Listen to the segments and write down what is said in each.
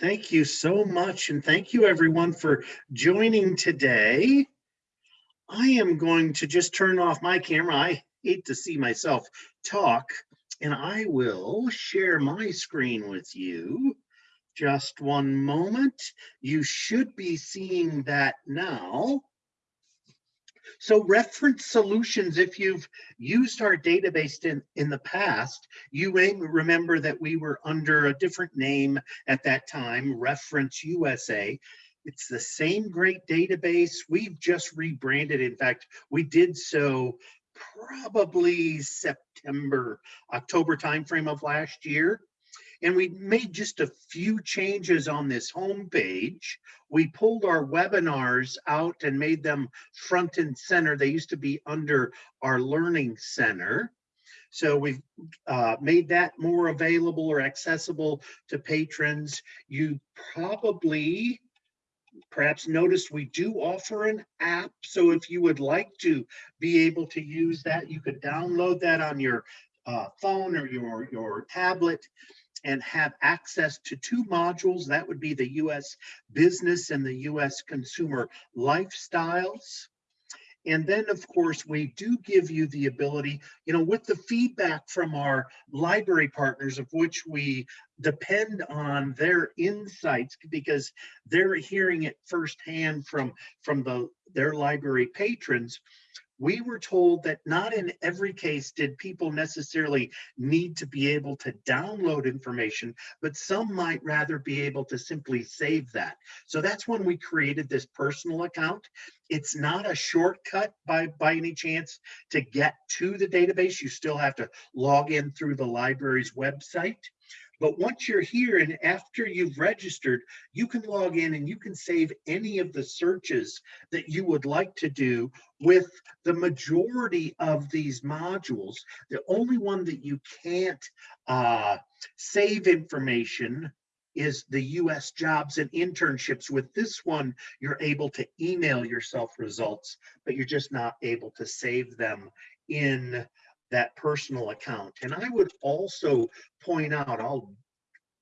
Thank you so much. And thank you everyone for joining today. I am going to just turn off my camera. I hate to see myself talk and I will share my screen with you. Just one moment. You should be seeing that now. So reference solutions, if you've used our database in, in the past, you may remember that we were under a different name at that time, Reference USA. It's the same great database. We've just rebranded. In fact, we did so probably September, October timeframe of last year. And we made just a few changes on this homepage. We pulled our webinars out and made them front and center. They used to be under our learning center. So we've uh, made that more available or accessible to patrons. You probably perhaps noticed we do offer an app. So if you would like to be able to use that, you could download that on your uh, phone or your, your tablet and have access to two modules. That would be the US business and the US consumer lifestyles. And then, of course, we do give you the ability, you know, with the feedback from our library partners, of which we depend on their insights because they're hearing it firsthand from, from the, their library patrons we were told that not in every case did people necessarily need to be able to download information, but some might rather be able to simply save that. So that's when we created this personal account. It's not a shortcut by, by any chance to get to the database. You still have to log in through the library's website. But once you're here and after you've registered, you can log in and you can save any of the searches that you would like to do with the majority of these modules. The only one that you can't uh, save information is the US jobs and internships. With this one, you're able to email yourself results, but you're just not able to save them in that personal account. And I would also point out, I'll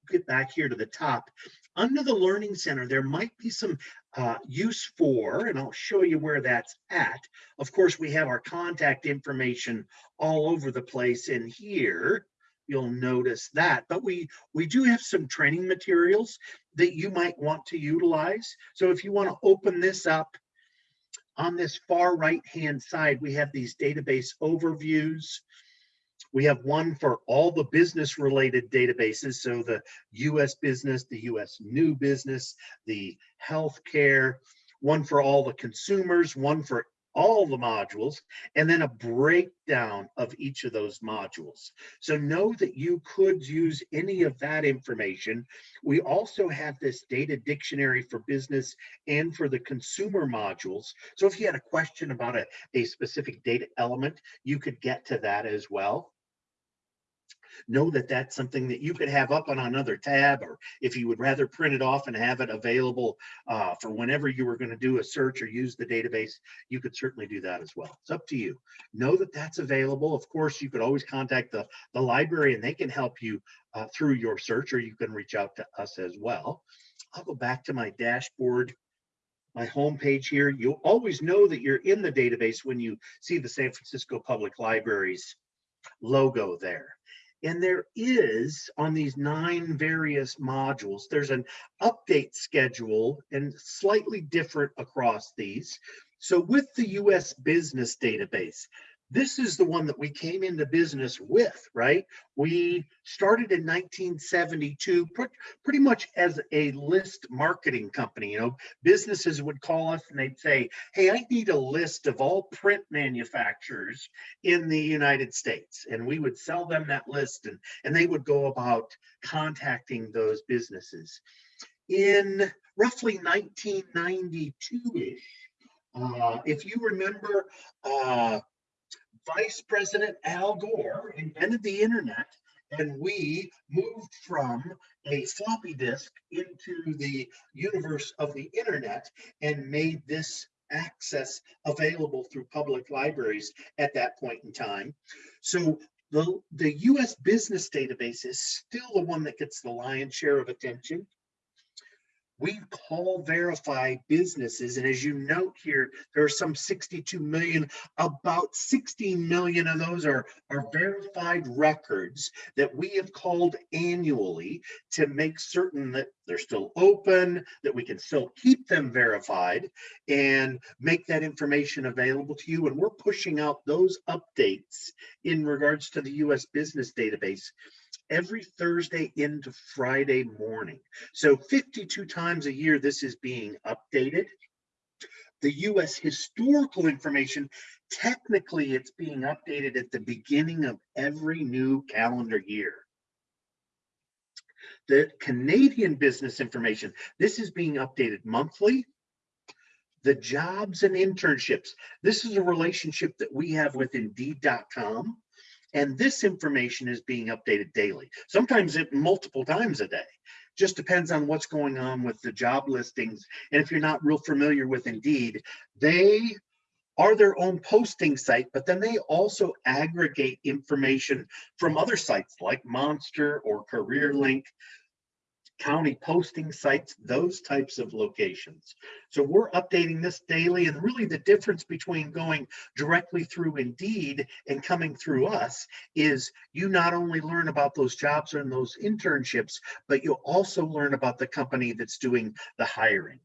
get back here to the top, under the Learning Center, there might be some uh, use for, and I'll show you where that's at. Of course, we have our contact information all over the place in here. You'll notice that, but we, we do have some training materials that you might want to utilize. So if you want to open this up on this far right hand side, we have these database overviews. We have one for all the business related databases. So the US business, the US new business, the healthcare, one for all the consumers, one for all the modules, and then a breakdown of each of those modules. So know that you could use any of that information. We also have this data dictionary for business and for the consumer modules. So if you had a question about a, a specific data element, you could get to that as well know that that's something that you could have up on another tab, or if you would rather print it off and have it available uh, for whenever you were going to do a search or use the database, you could certainly do that as well. It's up to you. Know that that's available. Of course, you could always contact the, the library and they can help you uh, through your search, or you can reach out to us as well. I'll go back to my dashboard my home page here. You'll always know that you're in the database when you see the San Francisco Public Libraries logo there. And there is on these nine various modules, there's an update schedule and slightly different across these. So with the US business database, this is the one that we came into business with, right? We started in 1972, pretty much as a list marketing company. You know, businesses would call us and they'd say, Hey, I need a list of all print manufacturers in the United States. And we would sell them that list and, and they would go about contacting those businesses. In roughly 1992 ish, uh, if you remember, uh, Vice President Al Gore invented the internet and we moved from a floppy disk into the universe of the internet and made this access available through public libraries at that point in time. So the, the US business database is still the one that gets the lion's share of attention. We call verify businesses. And as you note here, there are some 62 million, about 16 million of those are, are verified records that we have called annually to make certain that they're still open, that we can still keep them verified and make that information available to you. And we're pushing out those updates in regards to the US business database every Thursday into Friday morning. So 52 times a year, this is being updated. The US historical information, technically it's being updated at the beginning of every new calendar year. The Canadian business information, this is being updated monthly. The jobs and internships, this is a relationship that we have with Indeed.com and this information is being updated daily, sometimes it multiple times a day. Just depends on what's going on with the job listings. And if you're not real familiar with Indeed, they are their own posting site, but then they also aggregate information from other sites like Monster or CareerLink county posting sites, those types of locations. So we're updating this daily and really the difference between going directly through Indeed and coming through us is you not only learn about those jobs and those internships, but you'll also learn about the company that's doing the hiring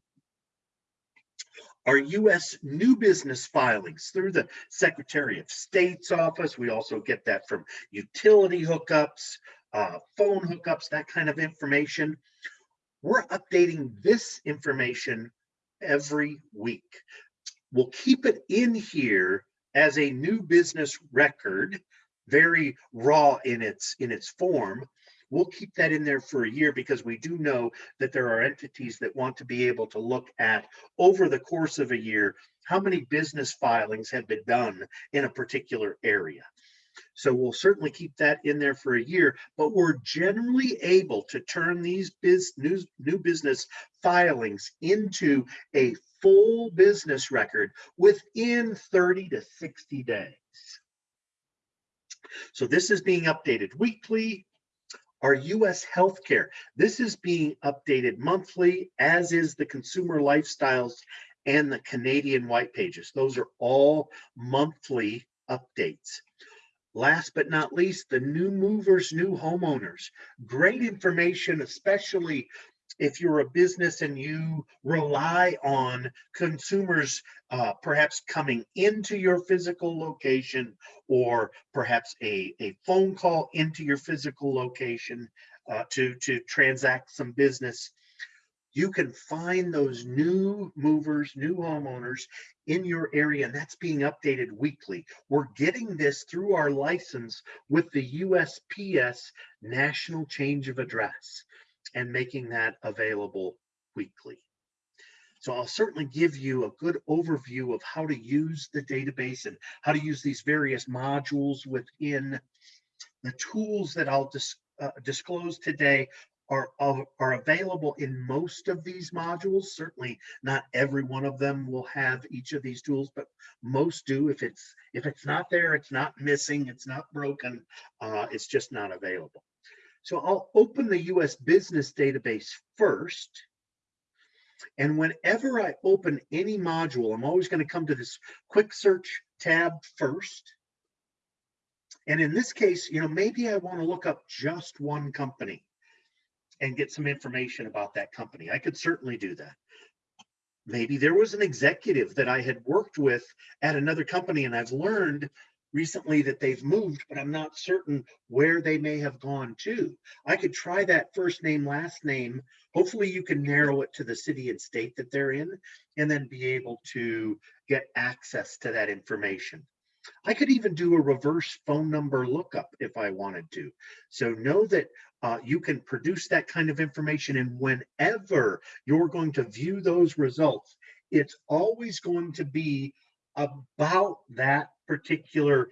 our U.S. new business filings through the Secretary of State's office. We also get that from utility hookups, uh, phone hookups, that kind of information. We're updating this information every week. We'll keep it in here as a new business record, very raw in its in its form. We'll keep that in there for a year because we do know that there are entities that want to be able to look at over the course of a year how many business filings have been done in a particular area. So we'll certainly keep that in there for a year, but we're generally able to turn these biz, new, new business filings into a full business record within 30 to 60 days. So this is being updated weekly. Our US healthcare, this is being updated monthly, as is the consumer lifestyles and the Canadian white pages. Those are all monthly updates. Last but not least, the new movers, new homeowners. Great information, especially if you're a business and you rely on consumers uh, perhaps coming into your physical location or perhaps a, a phone call into your physical location uh, to, to transact some business you can find those new movers, new homeowners in your area, and that's being updated weekly. We're getting this through our license with the USPS National Change of Address and making that available weekly. So I'll certainly give you a good overview of how to use the database and how to use these various modules within the tools that I'll dis uh, disclose today are, are available in most of these modules. Certainly not every one of them will have each of these tools, but most do. If it's if it's not there, it's not missing, it's not broken, uh, it's just not available. So I'll open the US business database first. And whenever I open any module, I'm always going to come to this quick search tab first. And in this case, you know, maybe I want to look up just one company and get some information about that company. I could certainly do that. Maybe there was an executive that I had worked with at another company and I've learned recently that they've moved, but I'm not certain where they may have gone to. I could try that first name, last name. Hopefully you can narrow it to the city and state that they're in and then be able to get access to that information. I could even do a reverse phone number lookup if I wanted to. So know that uh, you can produce that kind of information and whenever you're going to view those results, it's always going to be about that particular,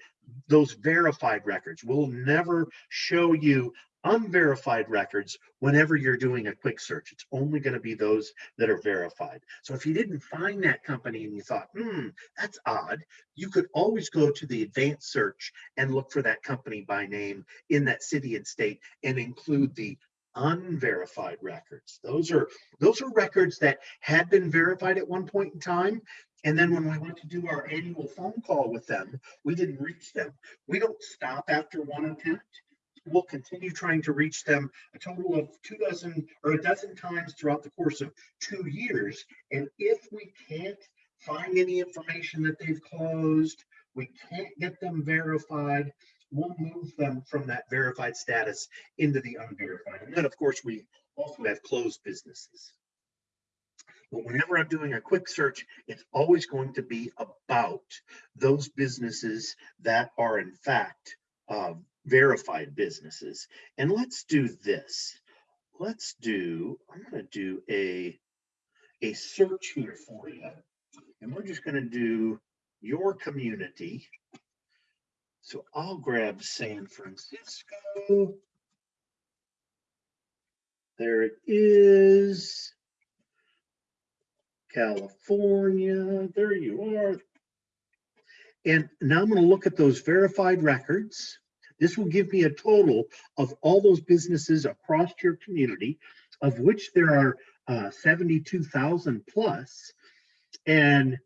those verified records. We'll never show you unverified records whenever you're doing a quick search. It's only going to be those that are verified. So if you didn't find that company and you thought, hmm, that's odd, you could always go to the advanced search and look for that company by name in that city and state and include the unverified records. Those are those are records that had been verified at one point in time. And then when we went to do our annual phone call with them, we didn't reach them. We don't stop after one attempt. We'll continue trying to reach them a total of two dozen or a dozen times throughout the course of two years. And if we can't find any information that they've closed, we can't get them verified, we'll move them from that verified status into the unverified. And then, of course, we also have closed businesses. But whenever I'm doing a quick search, it's always going to be about those businesses that are in fact uh, verified businesses. And let's do this. Let's do, I'm going to do a, a search here for you. And we're just going to do your community. So I'll grab San Francisco. There it is. California, there you are. And now I'm going to look at those verified records. This will give me a total of all those businesses across your community, of which there are uh, 72,000 plus. And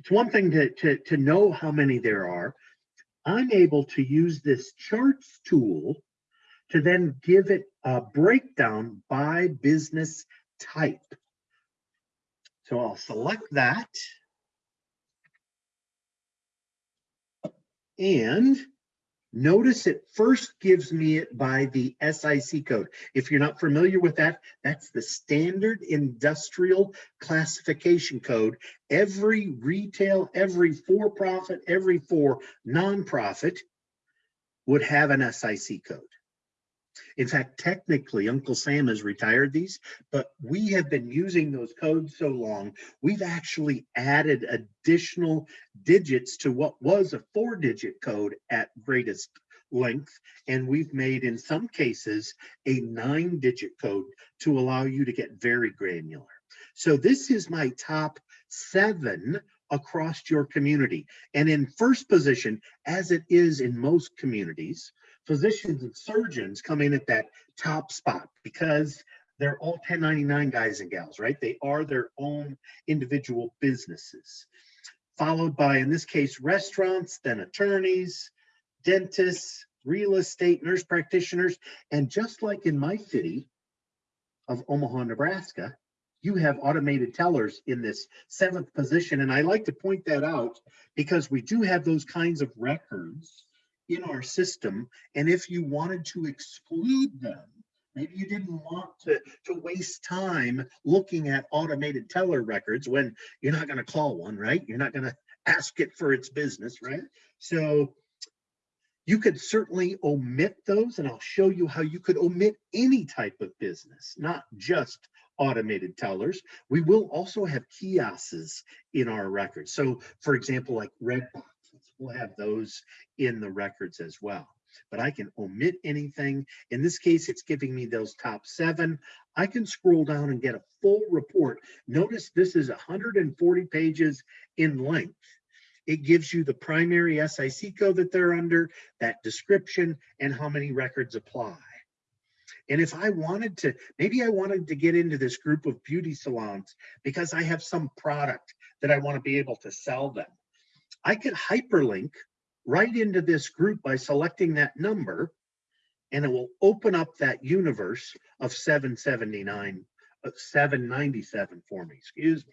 it's one thing to, to, to know how many there are. I'm able to use this charts tool to then give it a breakdown by business type. So I'll select that. And notice it first gives me it by the SIC code. If you're not familiar with that, that's the standard industrial classification code. Every retail, every for-profit, every for nonprofit would have an SIC code. In fact, technically, Uncle Sam has retired these, but we have been using those codes so long, we've actually added additional digits to what was a four digit code at greatest length. And we've made, in some cases, a nine digit code to allow you to get very granular. So this is my top seven across your community. And in first position, as it is in most communities, physicians and surgeons come in at that top spot because they're all 1099 guys and gals, right? They are their own individual businesses. Followed by, in this case, restaurants, then attorneys, dentists, real estate, nurse practitioners, and just like in my city of Omaha, Nebraska, you have automated tellers in this seventh position. And I like to point that out because we do have those kinds of records in our system. And if you wanted to exclude them, maybe you didn't want to, to waste time looking at automated teller records when you're not going to call one, right? You're not going to ask it for its business, right? So you could certainly omit those and I'll show you how you could omit any type of business, not just automated tellers. We will also have kiosks in our records. So for example, like Redbox, we'll have those in the records as well. But I can omit anything. In this case, it's giving me those top seven. I can scroll down and get a full report. Notice this is 140 pages in length. It gives you the primary SIC code that they're under, that description, and how many records apply. And if I wanted to, maybe I wanted to get into this group of beauty salons because I have some product that I want to be able to sell them. I could hyperlink right into this group by selecting that number and it will open up that universe of 779, uh, 797 for me, excuse me.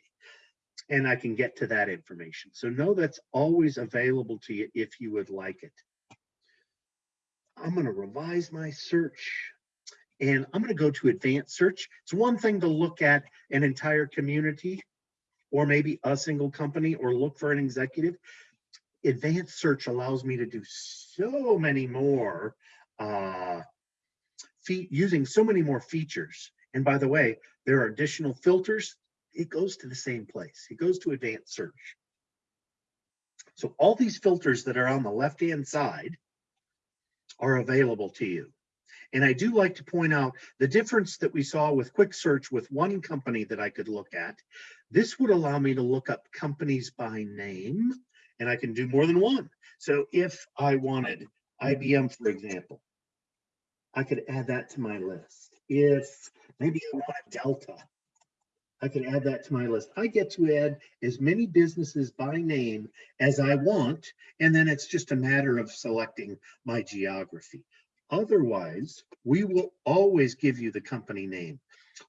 And I can get to that information. So know that's always available to you if you would like it. I'm going to revise my search and I'm going to go to advanced search. It's one thing to look at an entire community or maybe a single company or look for an executive. Advanced search allows me to do so many more, uh, using so many more features. And by the way, there are additional filters. It goes to the same place. It goes to advanced search. So all these filters that are on the left-hand side are available to you. And I do like to point out the difference that we saw with quick search with one company that I could look at. This would allow me to look up companies by name and I can do more than one. So if I wanted IBM, for example, I could add that to my list. if maybe I want Delta, I can add that to my list. I get to add as many businesses by name as I want, and then it's just a matter of selecting my geography. Otherwise, we will always give you the company name.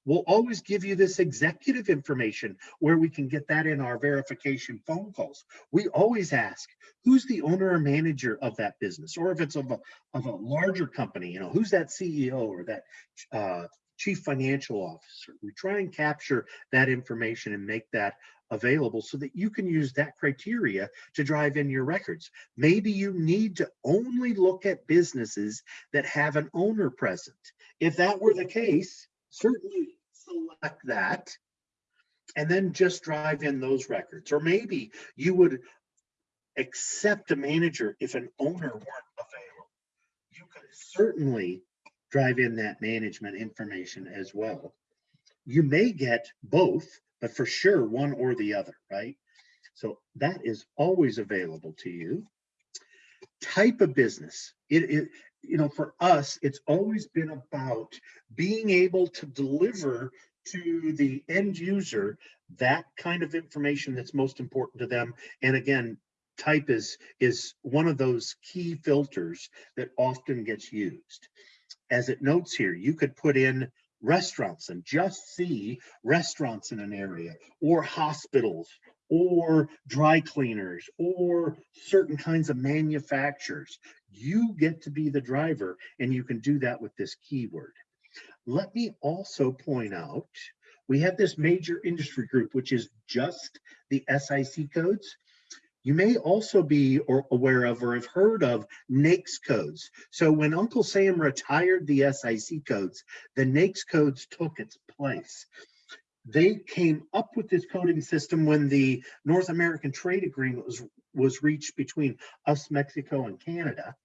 We'll always give you this executive information where we can get that in our verification phone calls. We always ask, who's the owner or manager of that business? Or if it's of a, of a larger company, you know, who's that CEO or that uh, chief financial officer. We try and capture that information and make that available so that you can use that criteria to drive in your records. Maybe you need to only look at businesses that have an owner present. If that were the case, certainly select that and then just drive in those records. Or maybe you would accept a manager if an owner weren't available. You could certainly drive in that management information as well. You may get both, but for sure one or the other, right? So that is always available to you. Type of business. It, it you know, for us, it's always been about being able to deliver to the end user that kind of information that's most important to them. And again, type is is one of those key filters that often gets used as it notes here, you could put in restaurants and just see restaurants in an area or hospitals or dry cleaners or certain kinds of manufacturers. You get to be the driver and you can do that with this keyword. Let me also point out, we have this major industry group, which is just the SIC codes. You may also be aware of or have heard of NAICS codes. So when Uncle Sam retired the SIC codes, the NAICS codes took its place. They came up with this coding system when the North American Trade Agreement was, was reached between us, Mexico, and Canada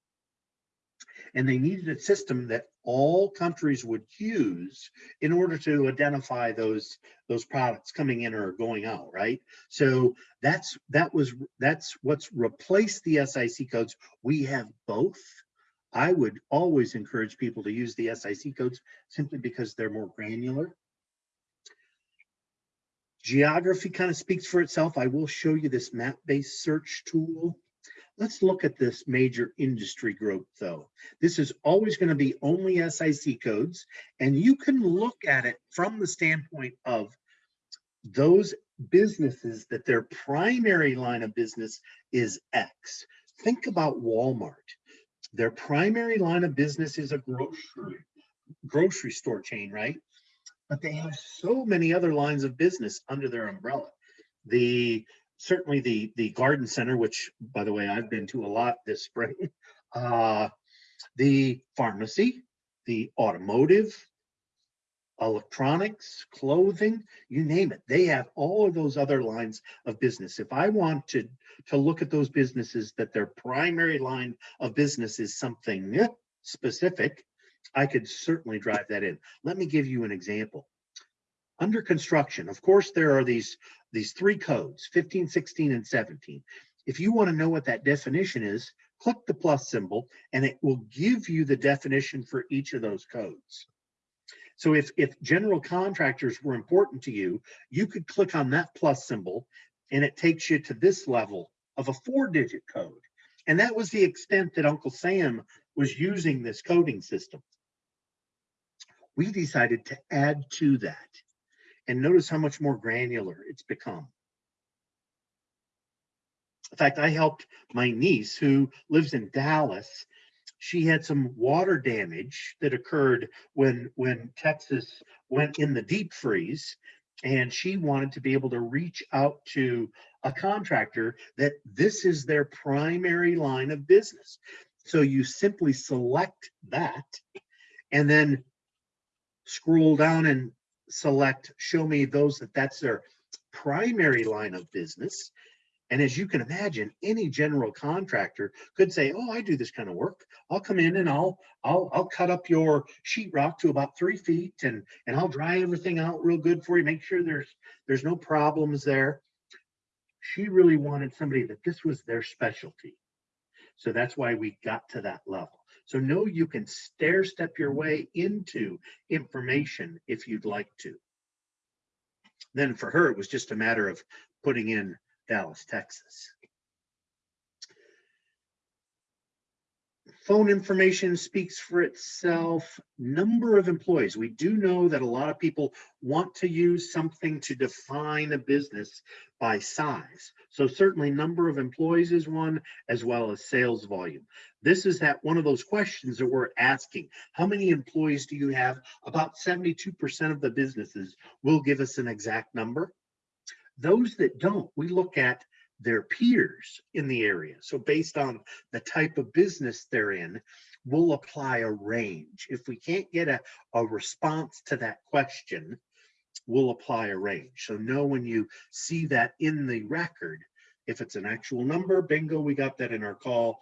and they needed a system that all countries would use in order to identify those those products coming in or going out right? So that's that was that's what's replaced the sic codes. We have both. I would always encourage people to use the sic codes simply because they're more granular. Geography kind of speaks for itself. I will show you this map based search tool Let's look at this major industry group though. This is always going to be only SIC codes, and you can look at it from the standpoint of those businesses that their primary line of business is X. Think about Walmart. Their primary line of business is a grocery grocery store chain, right? But they have so many other lines of business under their umbrella. The certainly the the garden center, which by the way I've been to a lot this spring, uh, the pharmacy, the automotive, electronics, clothing, you name it. They have all of those other lines of business. If I want to to look at those businesses that their primary line of business is something specific, I could certainly drive that in. Let me give you an example under construction, of course, there are these, these three codes, 15, 16, and 17. If you want to know what that definition is, click the plus symbol and it will give you the definition for each of those codes. So if, if general contractors were important to you, you could click on that plus symbol and it takes you to this level of a four digit code. And that was the extent that Uncle Sam was using this coding system. We decided to add to that and notice how much more granular it's become. In fact, I helped my niece who lives in Dallas. She had some water damage that occurred when, when Texas went in the deep freeze and she wanted to be able to reach out to a contractor that this is their primary line of business. So you simply select that and then scroll down and select show me those that that's their primary line of business. And as you can imagine, any general contractor could say, "Oh, I do this kind of work. I'll come in and I'll I'll I'll cut up your sheetrock to about three feet, and and I'll dry everything out real good for you. Make sure there's there's no problems there." She really wanted somebody that this was their specialty, so that's why we got to that level. So know you can stair step your way into information if you'd like to. Then for her, it was just a matter of putting in Dallas, Texas. Phone information speaks for itself. Number of employees. We do know that a lot of people want to use something to define a business by size. So certainly number of employees is one as well as sales volume. This is that one of those questions that we're asking. How many employees do you have? About 72% of the businesses will give us an exact number. Those that don't, we look at their peers in the area. So based on the type of business they're in, we'll apply a range. If we can't get a, a response to that question, we'll apply a range. So know when you see that in the record, if it's an actual number, bingo, we got that in our call.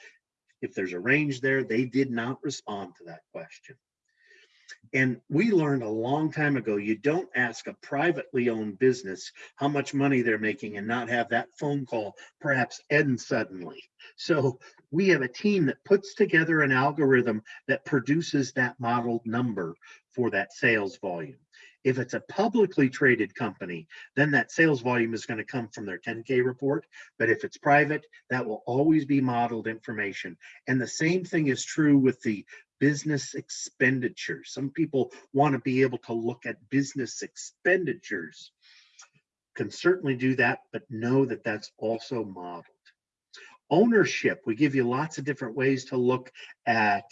If there's a range there, they did not respond to that question. And we learned a long time ago, you don't ask a privately owned business how much money they're making and not have that phone call perhaps end suddenly. So we have a team that puts together an algorithm that produces that modeled number for that sales volume. If it's a publicly traded company, then that sales volume is going to come from their 10K report. But if it's private, that will always be modeled information. And the same thing is true with the business expenditures. Some people want to be able to look at business expenditures. Can certainly do that, but know that that's also modeled. Ownership, we give you lots of different ways to look at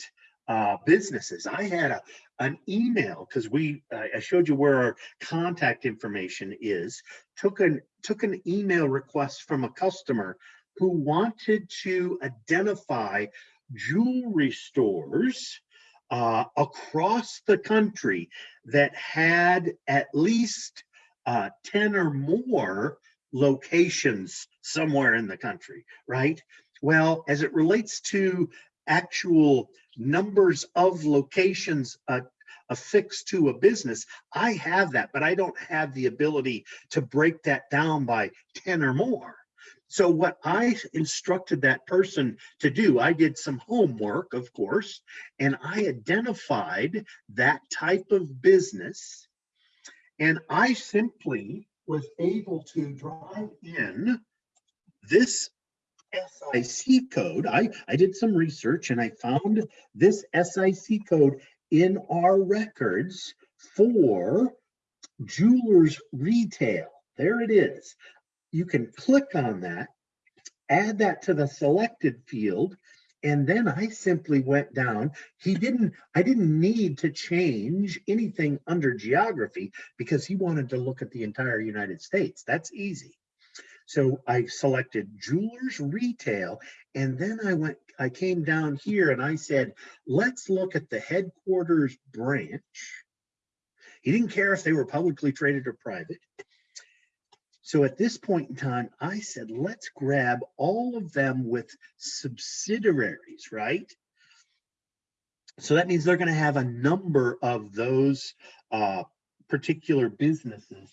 uh, businesses. I had a, an email because we I showed you where our contact information is. Took an took an email request from a customer who wanted to identify jewelry stores uh, across the country that had at least uh, 10 or more locations somewhere in the country, right? Well, as it relates to actual numbers of locations uh, affixed to a business, I have that, but I don't have the ability to break that down by 10 or more. So what I instructed that person to do, I did some homework, of course, and I identified that type of business. And I simply was able to drive in this SIC code. I, I did some research and I found this SIC code in our records for jewelers retail. There it is you can click on that, add that to the selected field, and then I simply went down. He didn't, I didn't need to change anything under geography because he wanted to look at the entire United States. That's easy. So I selected jewelers retail, and then I went, I came down here and I said, let's look at the headquarters branch. He didn't care if they were publicly traded or private. So at this point in time, I said, let's grab all of them with subsidiaries, right? So that means they're going to have a number of those uh, particular businesses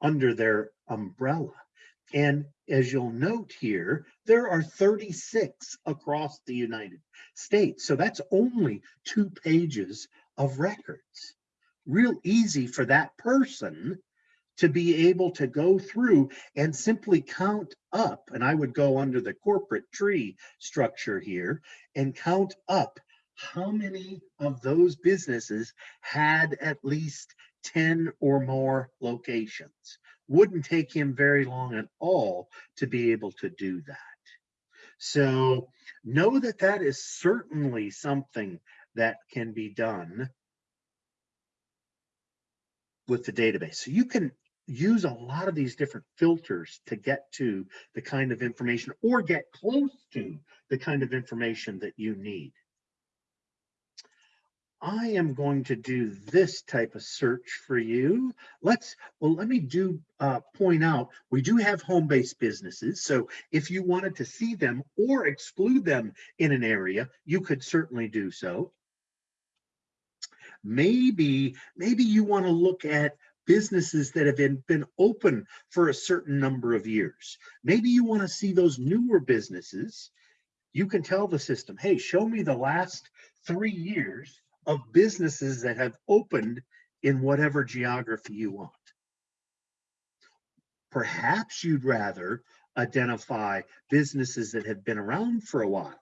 under their umbrella. And as you'll note here, there are 36 across the United States. So that's only two pages of records. Real easy for that person to be able to go through and simply count up, and I would go under the corporate tree structure here and count up how many of those businesses had at least 10 or more locations. Wouldn't take him very long at all to be able to do that. So know that that is certainly something that can be done with the database. So you can use a lot of these different filters to get to the kind of information or get close to the kind of information that you need. I am going to do this type of search for you. Let's, well, let me do uh, point out, we do have home-based businesses. So if you wanted to see them or exclude them in an area, you could certainly do so. Maybe, maybe you want to look at businesses that have been, been open for a certain number of years. Maybe you want to see those newer businesses. You can tell the system, hey, show me the last three years of businesses that have opened in whatever geography you want. Perhaps you'd rather identify businesses that have been around for a while.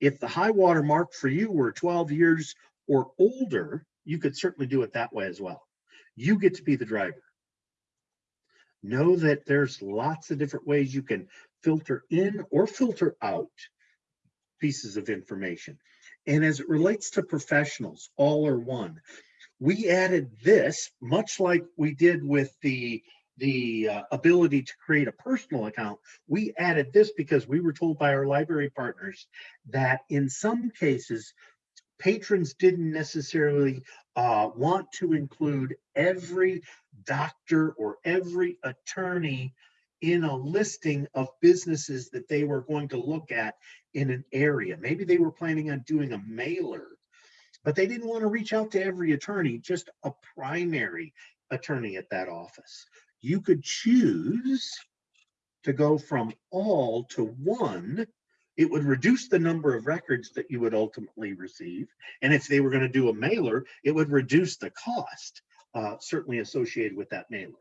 If the high water mark for you were 12 years or older, you could certainly do it that way as well. You get to be the driver. Know that there's lots of different ways you can filter in or filter out pieces of information. And as it relates to professionals, all or one, we added this much like we did with the the uh, ability to create a personal account, we added this because we were told by our library partners that in some cases, patrons didn't necessarily uh, want to include every doctor or every attorney in a listing of businesses that they were going to look at in an area. Maybe they were planning on doing a mailer, but they didn't want to reach out to every attorney, just a primary attorney at that office. You could choose to go from all to one. It would reduce the number of records that you would ultimately receive. And if they were going to do a mailer, it would reduce the cost uh, certainly associated with that mailer.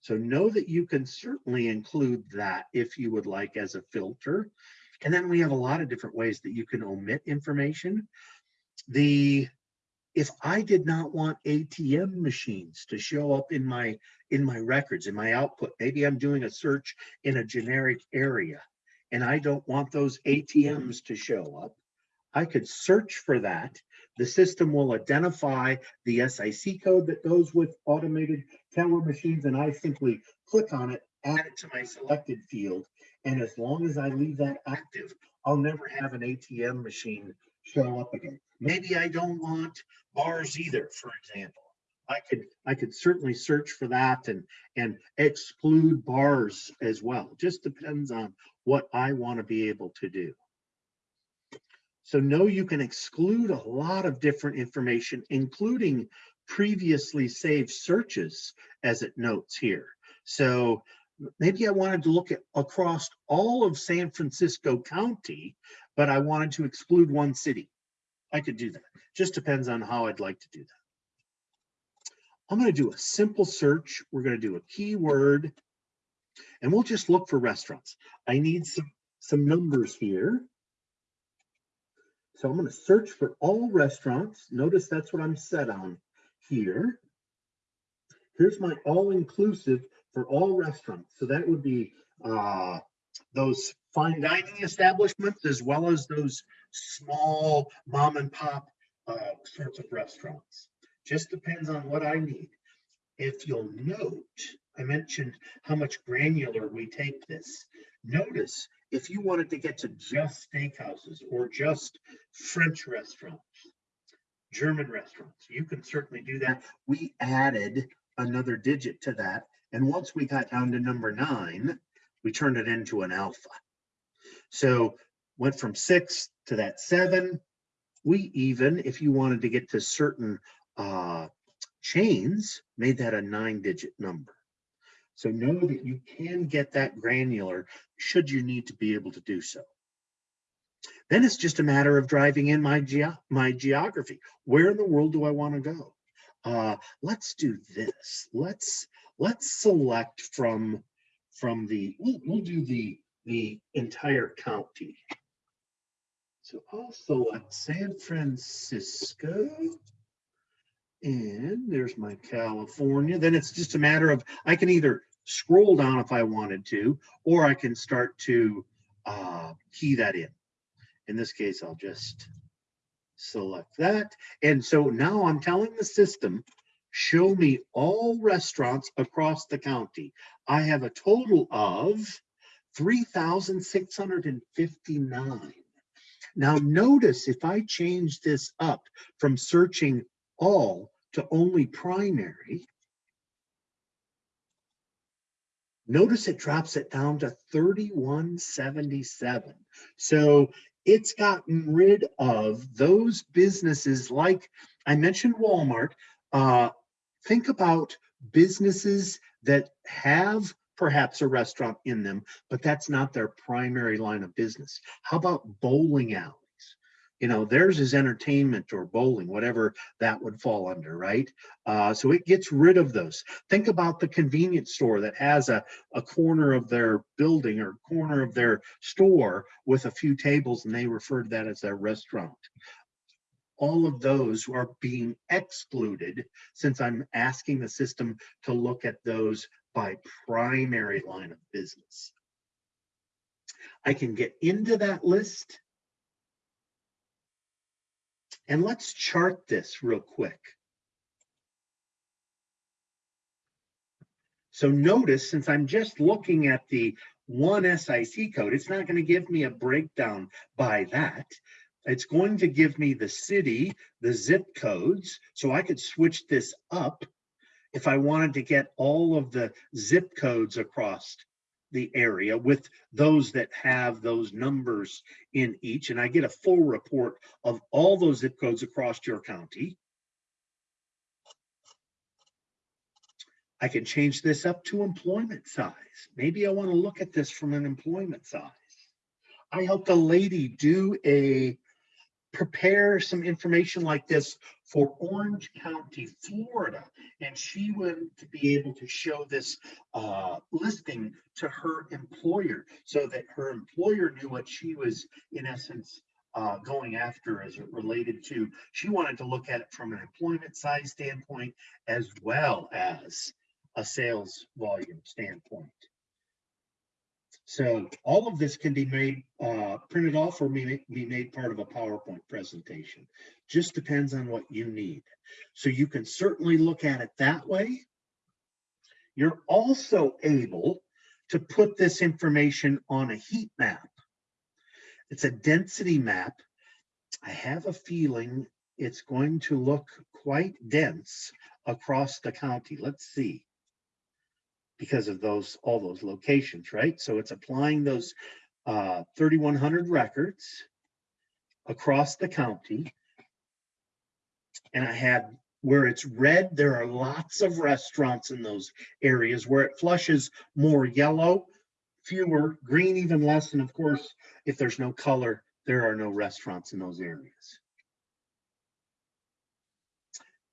So know that you can certainly include that if you would like as a filter. And then we have a lot of different ways that you can omit information. The if I did not want ATM machines to show up in my in my records, in my output, maybe I'm doing a search in a generic area and I don't want those ATMs to show up, I could search for that. The system will identify the SIC code that goes with automated teller machines and I simply click on it, add it to my selected field. And as long as I leave that active, I'll never have an ATM machine show up again. Maybe I don't want bars either, for example. I could I could certainly search for that and and exclude bars as well. Just depends on what I want to be able to do. So know you can exclude a lot of different information, including previously saved searches as it notes here. So maybe I wanted to look at across all of San Francisco County, but I wanted to exclude one city. I could do that. Just depends on how I'd like to do that. I'm going to do a simple search. We're going to do a keyword and we'll just look for restaurants. I need some, some numbers here. So I'm going to search for all restaurants. Notice that's what I'm set on here. Here's my all-inclusive for all restaurants. So that would be uh, those fine dining establishments as well as those small mom and pop uh, sorts of restaurants. Just depends on what I need. If you'll note, I mentioned how much granular we take this. Notice if you wanted to get to just steakhouses or just French restaurants, German restaurants, you can certainly do that. We added another digit to that. And once we got down to number nine, we turned it into an alpha. So went from six to that seven. We even, if you wanted to get to certain uh, chains, made that a nine digit number. So know that you can get that granular should you need to be able to do so. Then it's just a matter of driving in my, ge my geography. Where in the world do I want to go? Uh, let's do this. Let's let's select from from the we'll, we'll do the the entire county. So I'll select San Francisco. And there's my California. Then it's just a matter of, I can either scroll down if I wanted to, or I can start to uh, key that in. In this case, I'll just select that. And so now I'm telling the system, show me all restaurants across the county. I have a total of 3,659. Now notice if I change this up from searching all to only primary, notice it drops it down to 3177. So it's gotten rid of those businesses like I mentioned Walmart. Uh, think about businesses that have perhaps a restaurant in them, but that's not their primary line of business. How about bowling alleys? You know, theirs is entertainment or bowling, whatever that would fall under, right? Uh, so it gets rid of those. Think about the convenience store that has a, a corner of their building or corner of their store with a few tables and they refer to that as their restaurant. All of those are being excluded since I'm asking the system to look at those by primary line of business. I can get into that list and let's chart this real quick. So notice, since I'm just looking at the one SIC code, it's not going to give me a breakdown by that. It's going to give me the city, the zip codes, so I could switch this up if I wanted to get all of the zip codes across the area with those that have those numbers in each, and I get a full report of all those zip codes across your county. I can change this up to employment size. Maybe I want to look at this from an employment size. I helped a lady do a prepare some information like this for Orange County, Florida. And she wanted to be able to show this uh, listing to her employer so that her employer knew what she was, in essence, uh, going after as it related to, she wanted to look at it from an employment size standpoint as well as a sales volume standpoint. So all of this can be made, uh, printed off or be, be made part of a PowerPoint presentation. Just depends on what you need. So you can certainly look at it that way. You're also able to put this information on a heat map. It's a density map. I have a feeling it's going to look quite dense across the county. Let's see because of those, all those locations, right? So it's applying those uh, 3,100 records across the county. And I had where it's red, there are lots of restaurants in those areas where it flushes more yellow, fewer, green even less. And of course, if there's no color, there are no restaurants in those areas.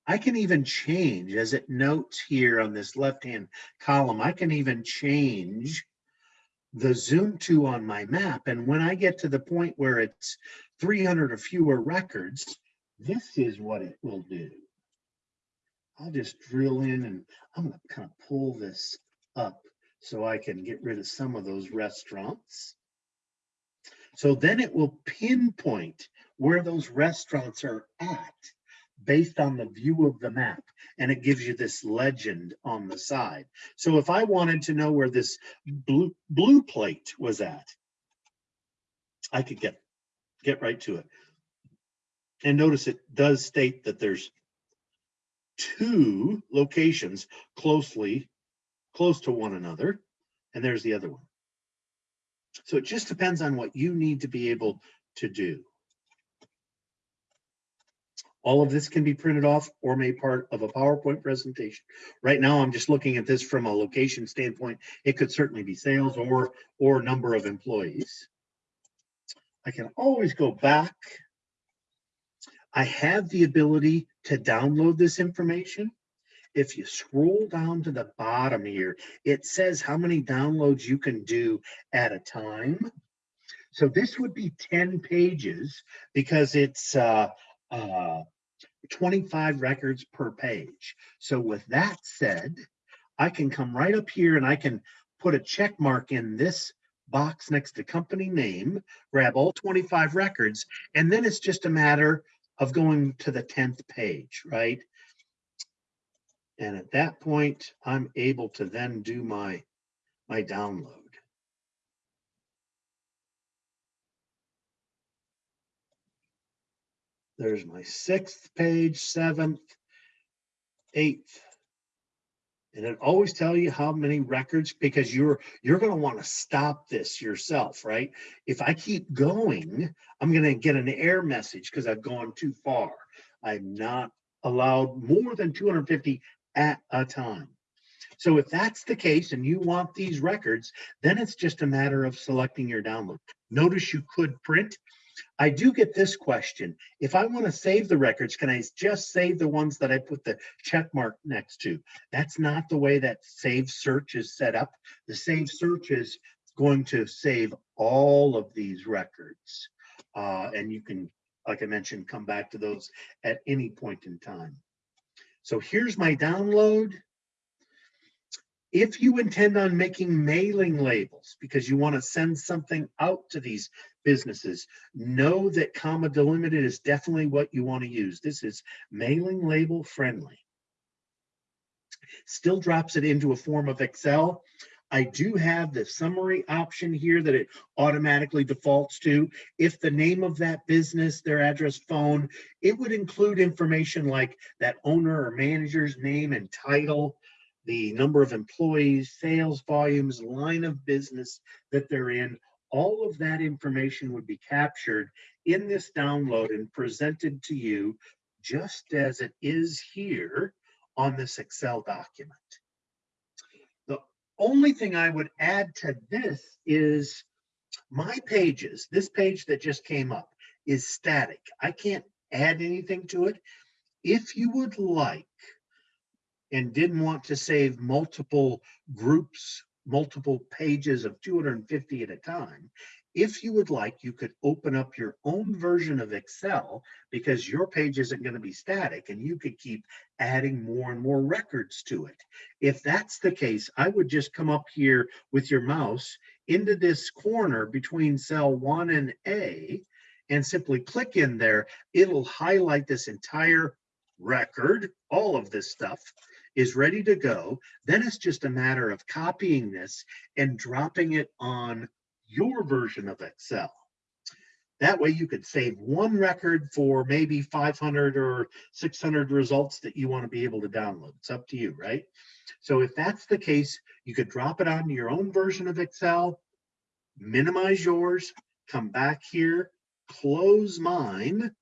I can even change as it notes here on this left-hand column, I can even change the zoom to on my map. And when I get to the point where it's 300 or fewer records, this is what it will do. I'll just drill in and I'm gonna kind of pull this up so I can get rid of some of those restaurants. So then it will pinpoint where those restaurants are at based on the view of the map and it gives you this legend on the side. So if I wanted to know where this blue, blue plate was at, I could get, get right to it. And notice it does state that there's two locations closely, close to one another. And there's the other one. So it just depends on what you need to be able to do. All of this can be printed off or made part of a PowerPoint presentation. Right now, I'm just looking at this from a location standpoint. It could certainly be sales or, or number of employees. I can always go back. I have the ability to download this information. If you scroll down to the bottom here, it says how many downloads you can do at a time. So this would be 10 pages because it's uh, uh, 25 records per page. So with that said, I can come right up here and I can put a check mark in this box next to company name, grab all 25 records, and then it's just a matter of going to the 10th page, right? And at that point, I'm able to then do my, my download. There's my sixth page, seventh, eighth. And it always tell you how many records because you're you're going to want to stop this yourself, right? If I keep going, I'm going to get an error message because I've gone too far. I'm not allowed more than 250 at a time. So if that's the case and you want these records, then it's just a matter of selecting your download. Notice you could print I do get this question. If I want to save the records, can I just save the ones that I put the check mark next to? That's not the way that save search is set up. The save search is going to save all of these records. Uh, and you can, like I mentioned, come back to those at any point in time. So here's my download. If you intend on making mailing labels because you want to send something out to these businesses, know that comma delimited is definitely what you want to use. This is mailing label friendly. Still drops it into a form of Excel. I do have the summary option here that it automatically defaults to. If the name of that business, their address, phone, it would include information like that owner or manager's name and title, the number of employees, sales volumes, line of business that they're in. All of that information would be captured in this download and presented to you just as it is here on this Excel document The only thing I would add to this is my pages, this page that just came up is static. I can't add anything to it. If you would like and didn't want to save multiple groups, multiple pages of 250 at a time, if you would like, you could open up your own version of Excel because your page isn't going to be static and you could keep adding more and more records to it. If that's the case, I would just come up here with your mouse into this corner between cell one and A and simply click in there. It'll highlight this entire record, all of this stuff is ready to go. Then it's just a matter of copying this and dropping it on your version of Excel. That way you could save one record for maybe 500 or 600 results that you want to be able to download. It's up to you, right? So if that's the case, you could drop it onto your own version of Excel, minimize yours, come back here, close mine.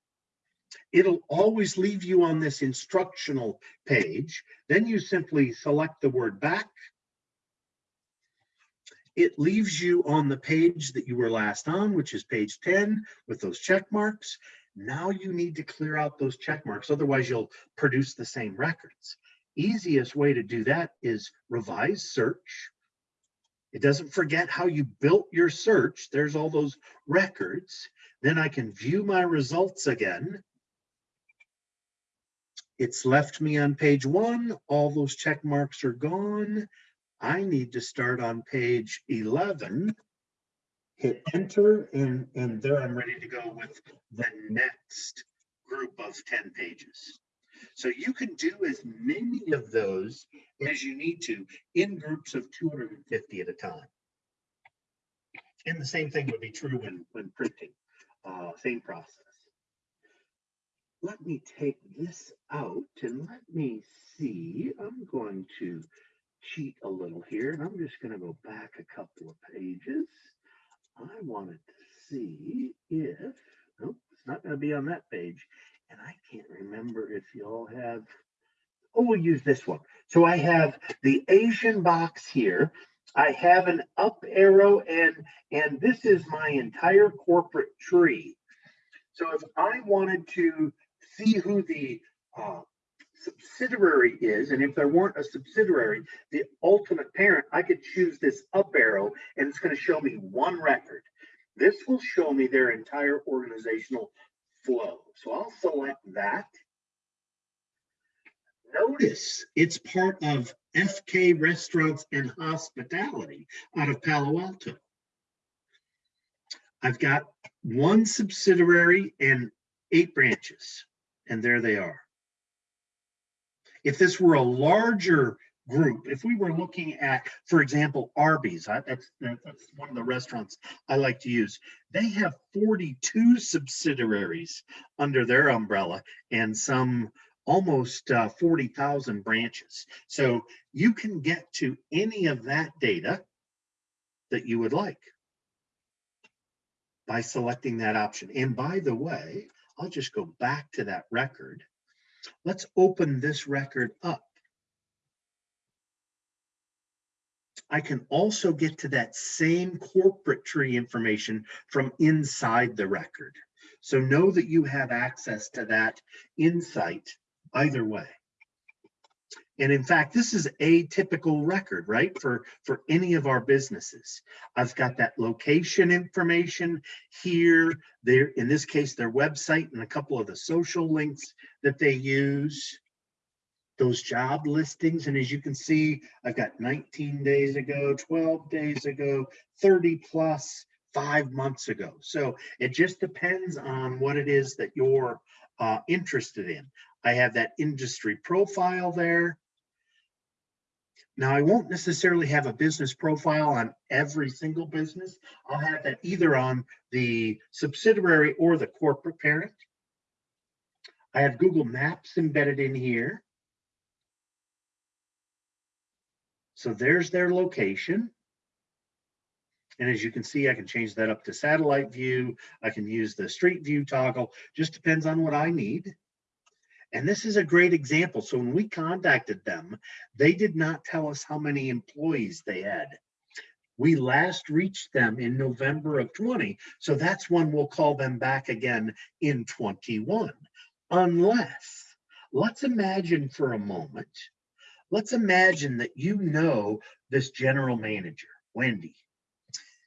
It'll always leave you on this instructional page. Then you simply select the word back, it leaves you on the page that you were last on, which is page 10 with those check marks. Now you need to clear out those check marks, otherwise you'll produce the same records. Easiest way to do that is revise search. It doesn't forget how you built your search. There's all those records. Then I can view my results again. It's left me on page one. All those check marks are gone. I need to start on page 11, hit enter, and, and there I'm ready to go with the next group of 10 pages. So you can do as many of those as you need to in groups of 250 at a time. And the same thing would be true when, when printing, uh, same process. Let me take this out and let me see. I'm going to cheat a little here, and I'm just going to go back a couple of pages. I wanted to see if, nope, it's not going to be on that page. And I can't remember if y'all have, oh, we'll use this one. So I have the Asian box here. I have an up arrow and, and this is my entire corporate tree. So if I wanted to see who the uh, subsidiary is, and if there weren't a subsidiary, the ultimate parent, I could choose this up arrow and it's going to show me one record. This will show me their entire organizational flow. So I'll select that. Notice it's part of FK Restaurants and Hospitality out of Palo Alto. I've got one subsidiary and eight branches, and there they are. If this were a larger group, if we were looking at, for example, Arby's, I, that's, that's one of the restaurants I like to use. They have 42 subsidiaries under their umbrella and some almost uh, 40,000 branches. So you can get to any of that data that you would like by selecting that option. And by the way, I'll just go back to that record Let's open this record up. I can also get to that same corporate tree information from inside the record. So know that you have access to that insight either way. And in fact, this is a typical record, right? For, for any of our businesses. I've got that location information here, there, in this case, their website and a couple of the social links that they use. Those job listings, and as you can see, I've got 19 days ago, 12 days ago, 30 plus, five months ago. So it just depends on what it is that you're uh, interested in. I have that industry profile there. Now, I won't necessarily have a business profile on every single business. I'll have that either on the subsidiary or the corporate parent. I have Google Maps embedded in here. So there's their location. And as you can see, I can change that up to satellite view. I can use the street view toggle, just depends on what I need. And this is a great example. So when we contacted them, they did not tell us how many employees they had. We last reached them in November of 20. So that's when we'll call them back again in 21. Unless, let's imagine for a moment, let's imagine that you know this general manager, Wendy,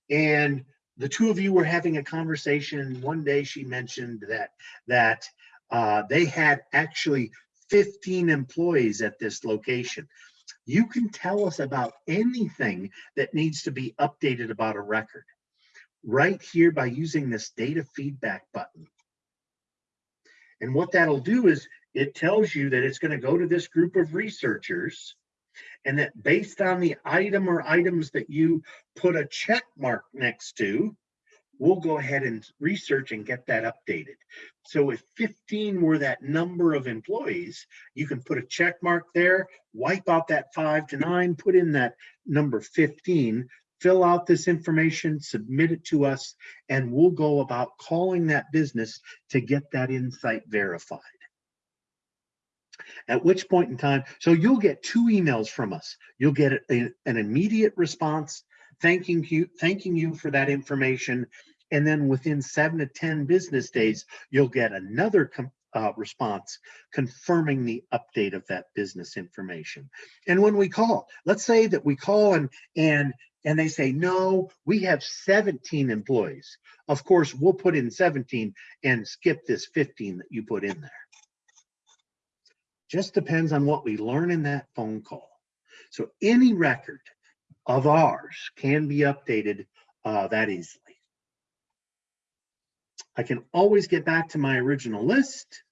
and the two of you were having a conversation. One day she mentioned that that uh, they had actually 15 employees at this location. You can tell us about anything that needs to be updated about a record right here by using this data feedback button. And what that'll do is it tells you that it's going to go to this group of researchers and that based on the item or items that you put a check mark next to, we'll go ahead and research and get that updated. So if 15 were that number of employees, you can put a check mark there, wipe out that five to nine, put in that number 15, fill out this information, submit it to us, and we'll go about calling that business to get that insight verified. At which point in time, so you'll get two emails from us. You'll get an immediate response thanking you, thanking you for that information. And then within seven to 10 business days, you'll get another uh, response confirming the update of that business information. And when we call, let's say that we call and and and they say, no, we have 17 employees. Of course, we'll put in 17 and skip this 15 that you put in there. Just depends on what we learn in that phone call. So any record of ours can be updated uh, that easily. I can always get back to my original list.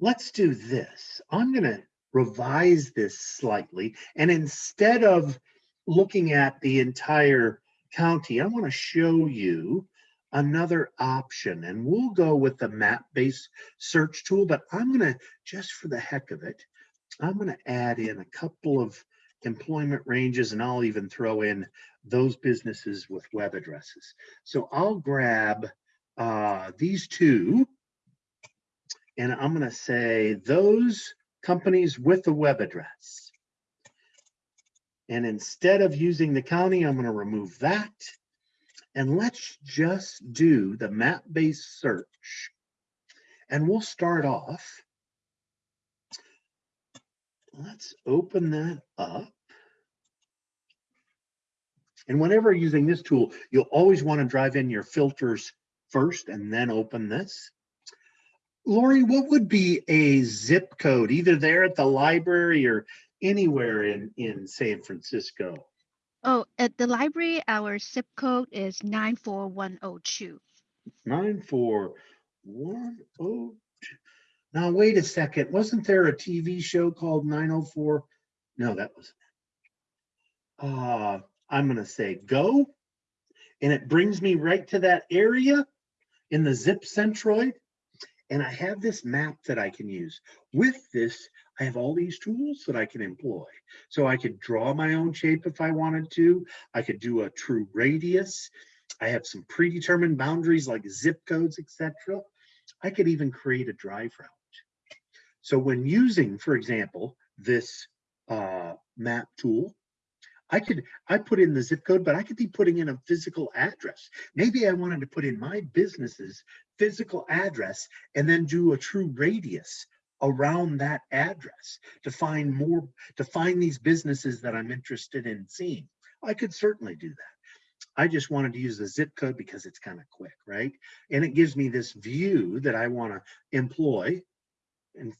Let's do this. I'm going to revise this slightly. And instead of looking at the entire county, I want to show you another option and we'll go with the map-based search tool, but I'm gonna, just for the heck of it, I'm gonna add in a couple of employment ranges and I'll even throw in those businesses with web addresses. So I'll grab uh, these two and I'm gonna say those companies with a web address. And instead of using the county, I'm gonna remove that and let's just do the map-based search. And we'll start off. Let's open that up. And whenever using this tool, you'll always want to drive in your filters first and then open this. Lori, what would be a zip code, either there at the library or anywhere in, in San Francisco? Oh, at the library, our zip code is 94102. 94102. Now, wait a second. Wasn't there a TV show called 904? No, that wasn't. Uh, I'm going to say go. And it brings me right to that area in the zip centroid. And I have this map that I can use. With this, I have all these tools that I can employ. So I could draw my own shape if I wanted to. I could do a true radius. I have some predetermined boundaries like zip codes, etc. I could even create a drive route. So when using, for example, this uh, map tool. I could, I put in the zip code, but I could be putting in a physical address. Maybe I wanted to put in my business's physical address and then do a true radius around that address to find more, to find these businesses that I'm interested in seeing. I could certainly do that. I just wanted to use the zip code because it's kind of quick, right? And it gives me this view that I want to employ in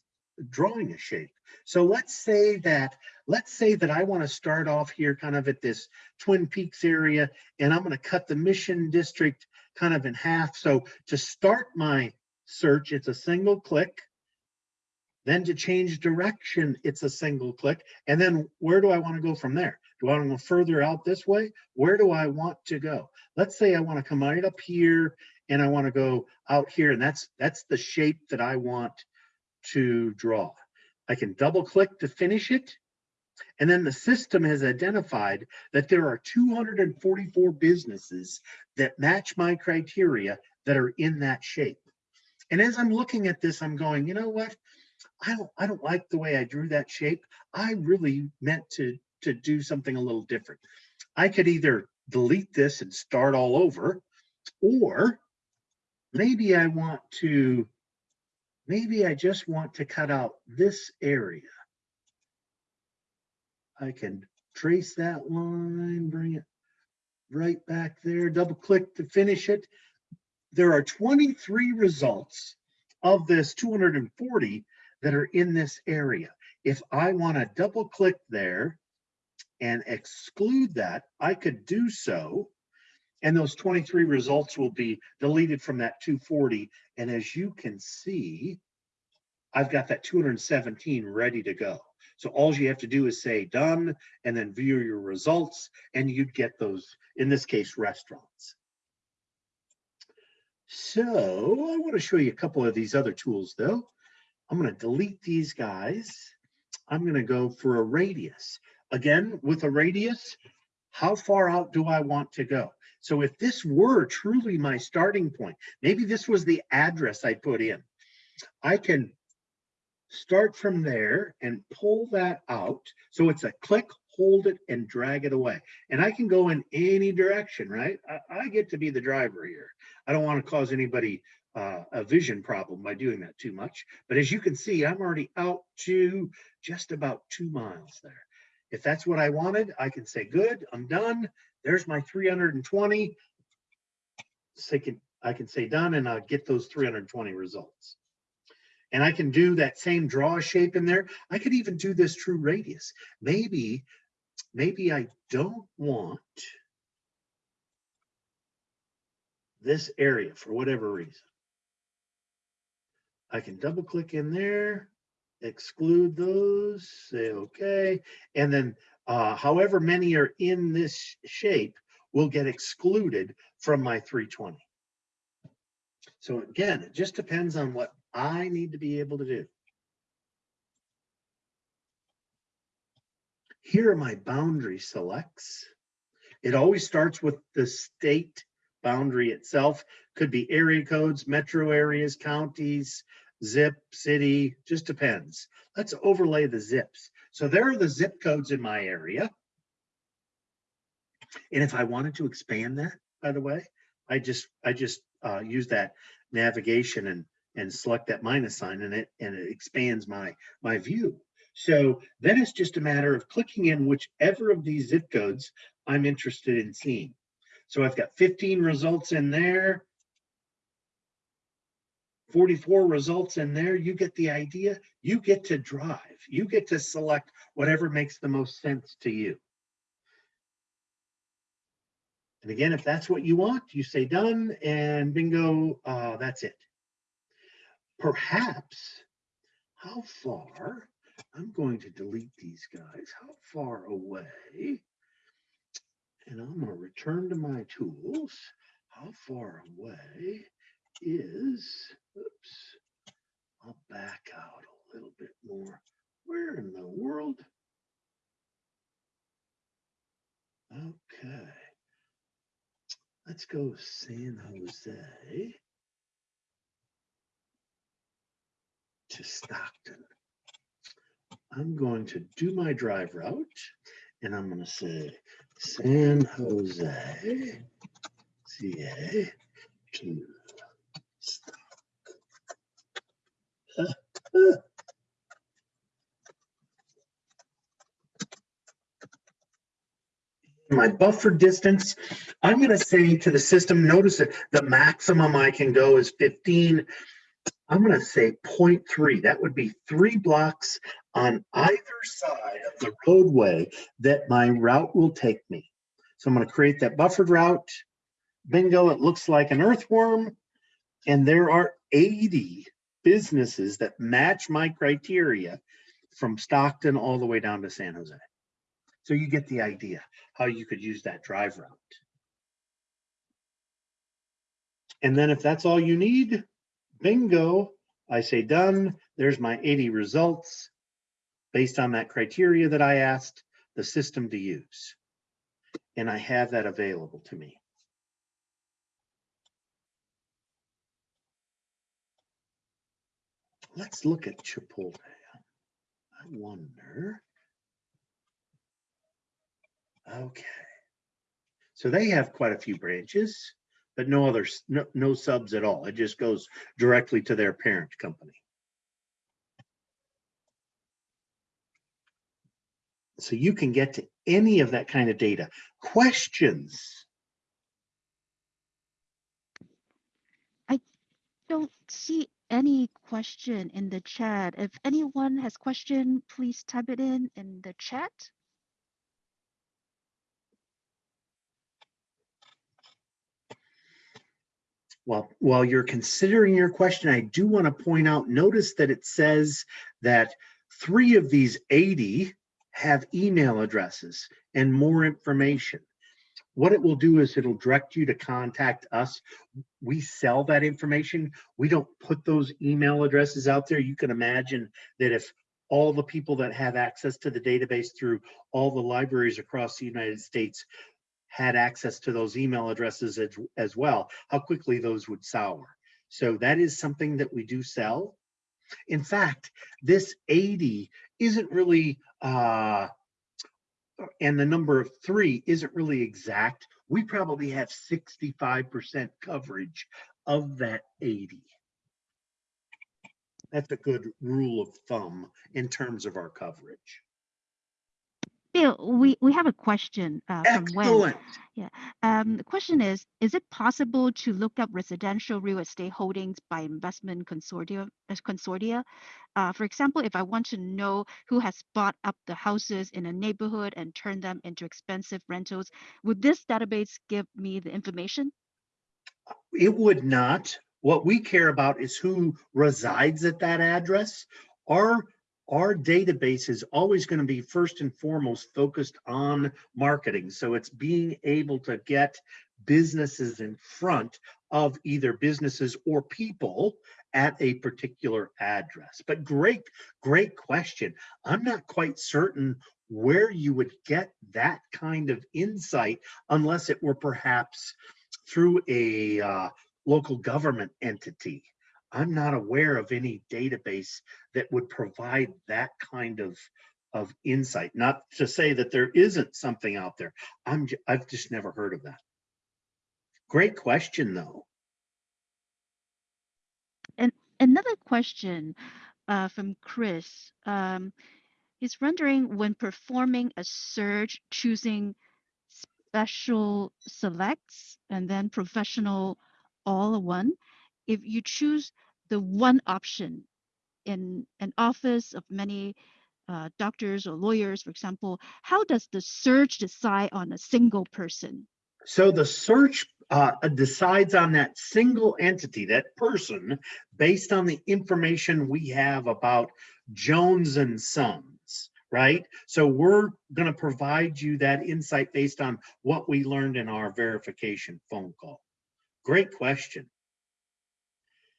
drawing a shape. So let's say that, let's say that I want to start off here kind of at this Twin Peaks area, and I'm going to cut the Mission District kind of in half. So to start my search, it's a single click. Then to change direction, it's a single click. And then where do I want to go from there? Do I want to go further out this way? Where do I want to go? Let's say I want to come right up here and I want to go out here and that's that's the shape that I want to draw. I can double click to finish it. And then the system has identified that there are 244 businesses that match my criteria that are in that shape. And as I'm looking at this, I'm going, you know what? I don't, I don't like the way I drew that shape. I really meant to, to do something a little different. I could either delete this and start all over, or maybe I want to, maybe I just want to cut out this area. I can trace that line, bring it right back there, double click to finish it. There are 23 results of this 240 that are in this area. If I want to double click there and exclude that, I could do so. And those 23 results will be deleted from that 240. And as you can see, I've got that 217 ready to go. So all you have to do is say done and then view your results and you'd get those, in this case, restaurants. So I want to show you a couple of these other tools though. I'm going to delete these guys. I'm going to go for a radius. Again, with a radius, how far out do I want to go? So if this were truly my starting point, maybe this was the address I put in, I can start from there and pull that out. So it's a click, hold it and drag it away. And I can go in any direction, right? I, I get to be the driver here. I don't want to cause anybody uh, a vision problem by doing that too much. But as you can see, I'm already out to just about two miles there. If that's what I wanted, I can say, good, I'm done. There's my 320. So I can, I can say done and I'll get those 320 results. And I can do that same draw shape in there. I could even do this true radius. Maybe, maybe I don't want this area for whatever reason. I can double click in there, exclude those, say okay, and then uh, however many are in this shape will get excluded from my 320. So again, it just depends on what I need to be able to do. Here are my boundary selects. It always starts with the state boundary itself. Could be area codes, metro areas, counties, zip, city, just depends. Let's overlay the zips. So there are the zip codes in my area. And if I wanted to expand that, by the way, I just I just uh, use that navigation and and select that minus sign and it and it expands my my view. So then it's just a matter of clicking in whichever of these zip codes I'm interested in seeing. So I've got 15 results in there. 44 results in there, you get the idea. You get to drive. You get to select whatever makes the most sense to you. And again, if that's what you want, you say done and bingo, uh, that's it. Perhaps, how far, I'm going to delete these guys, how far away, and I'm going to return to my tools, how far away is, oops, I'll back out a little bit more. Where in the world? Okay. Let's go San Jose to Stockton. I'm going to do my drive route and I'm gonna say San Jose, CA to. My buffer distance, I'm gonna say to the system, notice that the maximum I can go is fifteen. I'm gonna say 0.3. that would be three blocks on either side of the roadway that my route will take me. So I'm gonna create that buffered route. Bingo, it looks like an earthworm. And there are 80 businesses that match my criteria from Stockton all the way down to San Jose. So you get the idea how you could use that drive route. And then if that's all you need, bingo, I say done. There's my 80 results based on that criteria that I asked the system to use. And I have that available to me. Let's look at Chipotle. I wonder. Okay. So they have quite a few branches, but no other no, no subs at all. It just goes directly to their parent company. So you can get to any of that kind of data. Questions? I don't see any question in the chat. If anyone has question, please type it in in the chat. Well, while you're considering your question, I do want to point out, notice that it says that three of these 80 have email addresses and more information. What it will do is it'll direct you to contact us. We sell that information. We don't put those email addresses out there. You can imagine that if all the people that have access to the database through all the libraries across the United States had access to those email addresses as, as well, how quickly those would sour. So that is something that we do sell. In fact, this 80 isn't really, uh, and the number of three isn't really exact. We probably have 65% coverage of that 80. That's a good rule of thumb in terms of our coverage. Bill, we, we have a question uh, from Wen. Excellent. Um, the question is, is it possible to look up residential real estate holdings by investment consortia? Consortia? Uh, for example, if I want to know who has bought up the houses in a neighborhood and turned them into expensive rentals, would this database give me the information? It would not. What we care about is who resides at that address. Our our database is always going to be first and foremost focused on marketing. So it's being able to get businesses in front of either businesses or people at a particular address. But great, great question. I'm not quite certain where you would get that kind of insight unless it were perhaps through a uh, local government entity. I'm not aware of any database that would provide that kind of of insight. Not to say that there isn't something out there. I'm I've just never heard of that. Great question though. And another question uh, from Chris. Um, he's wondering when performing a search, choosing special selects and then professional all one. If you choose the one option in an office of many uh, doctors or lawyers, for example, how does the search decide on a single person? So the search uh, decides on that single entity, that person, based on the information we have about Jones and Sons, right? So we're going to provide you that insight based on what we learned in our verification phone call. Great question.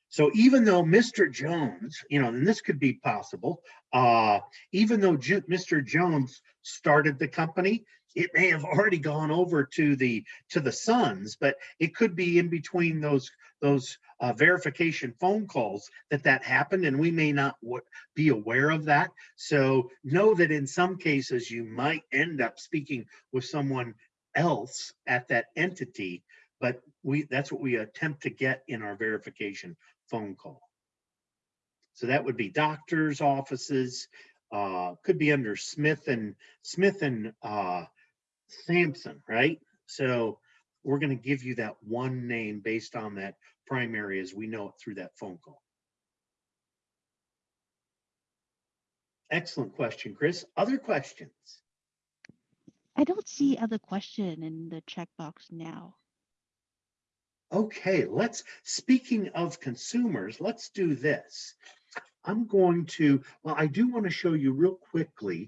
So even though Mr. Jones, you know, and this could be possible, uh, even though Ju- Mr. Jones started the company, it may have already gone over to the to the sons, but it could be in between those those uh, verification phone calls that that happened, and we may not be aware of that. So know that in some cases you might end up speaking with someone else at that entity, but we that's what we attempt to get in our verification phone call. So that would be doctors' offices, uh, could be under Smith and Smith and uh, Sampson, right? So we're going to give you that one name based on that primary as we know it through that phone call. Excellent question, Chris. Other questions? I don't see other question in the checkbox now. Okay, let's, speaking of consumers, let's do this. I'm going to, well, I do want to show you real quickly.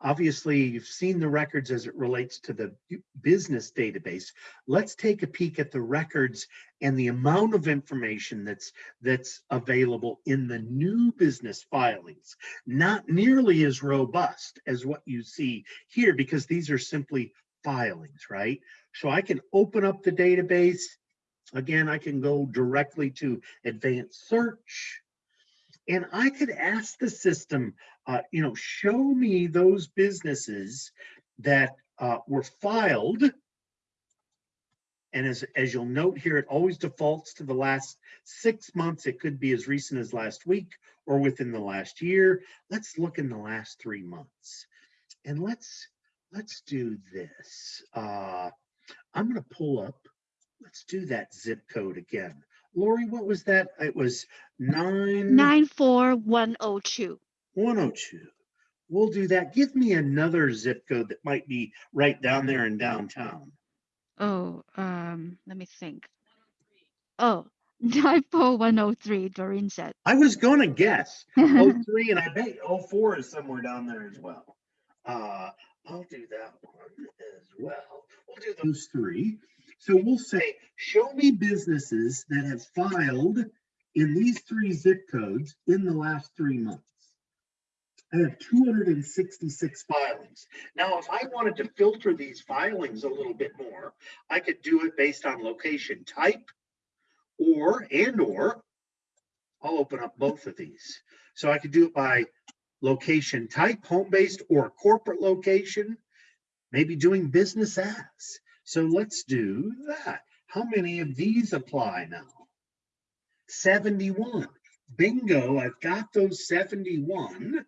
Obviously, you've seen the records as it relates to the business database. Let's take a peek at the records and the amount of information that's that's available in the new business filings. Not nearly as robust as what you see here because these are simply filings, right? So I can open up the database. Again, I can go directly to advanced search. And I could ask the system, uh, you know, show me those businesses that uh, were filed. And as, as you'll note here, it always defaults to the last six months. It could be as recent as last week or within the last year. Let's look in the last three months. And let's, let's do this. Uh, I'm gonna pull up, let's do that zip code again. Lori, what was that? It was nine. Nine four one oh two. 102. We'll do that. Give me another zip code that might be right down there in downtown. Oh, um, let me think. Oh, Oh, nine four one oh three. Doreen said. I was gonna guess 03 and I bet 04 is somewhere down there as well. Uh, I'll do that one as well. We'll do those three. So we'll say, show me businesses that have filed in these three zip codes in the last three months. I have two hundred and sixty-six filings. Now, if I wanted to filter these filings a little bit more, I could do it based on location type or, and or, I'll open up both of these. So I could do it by location type, home-based or corporate location, maybe doing business as. So let's do that. How many of these apply now? 71. Bingo, I've got those 71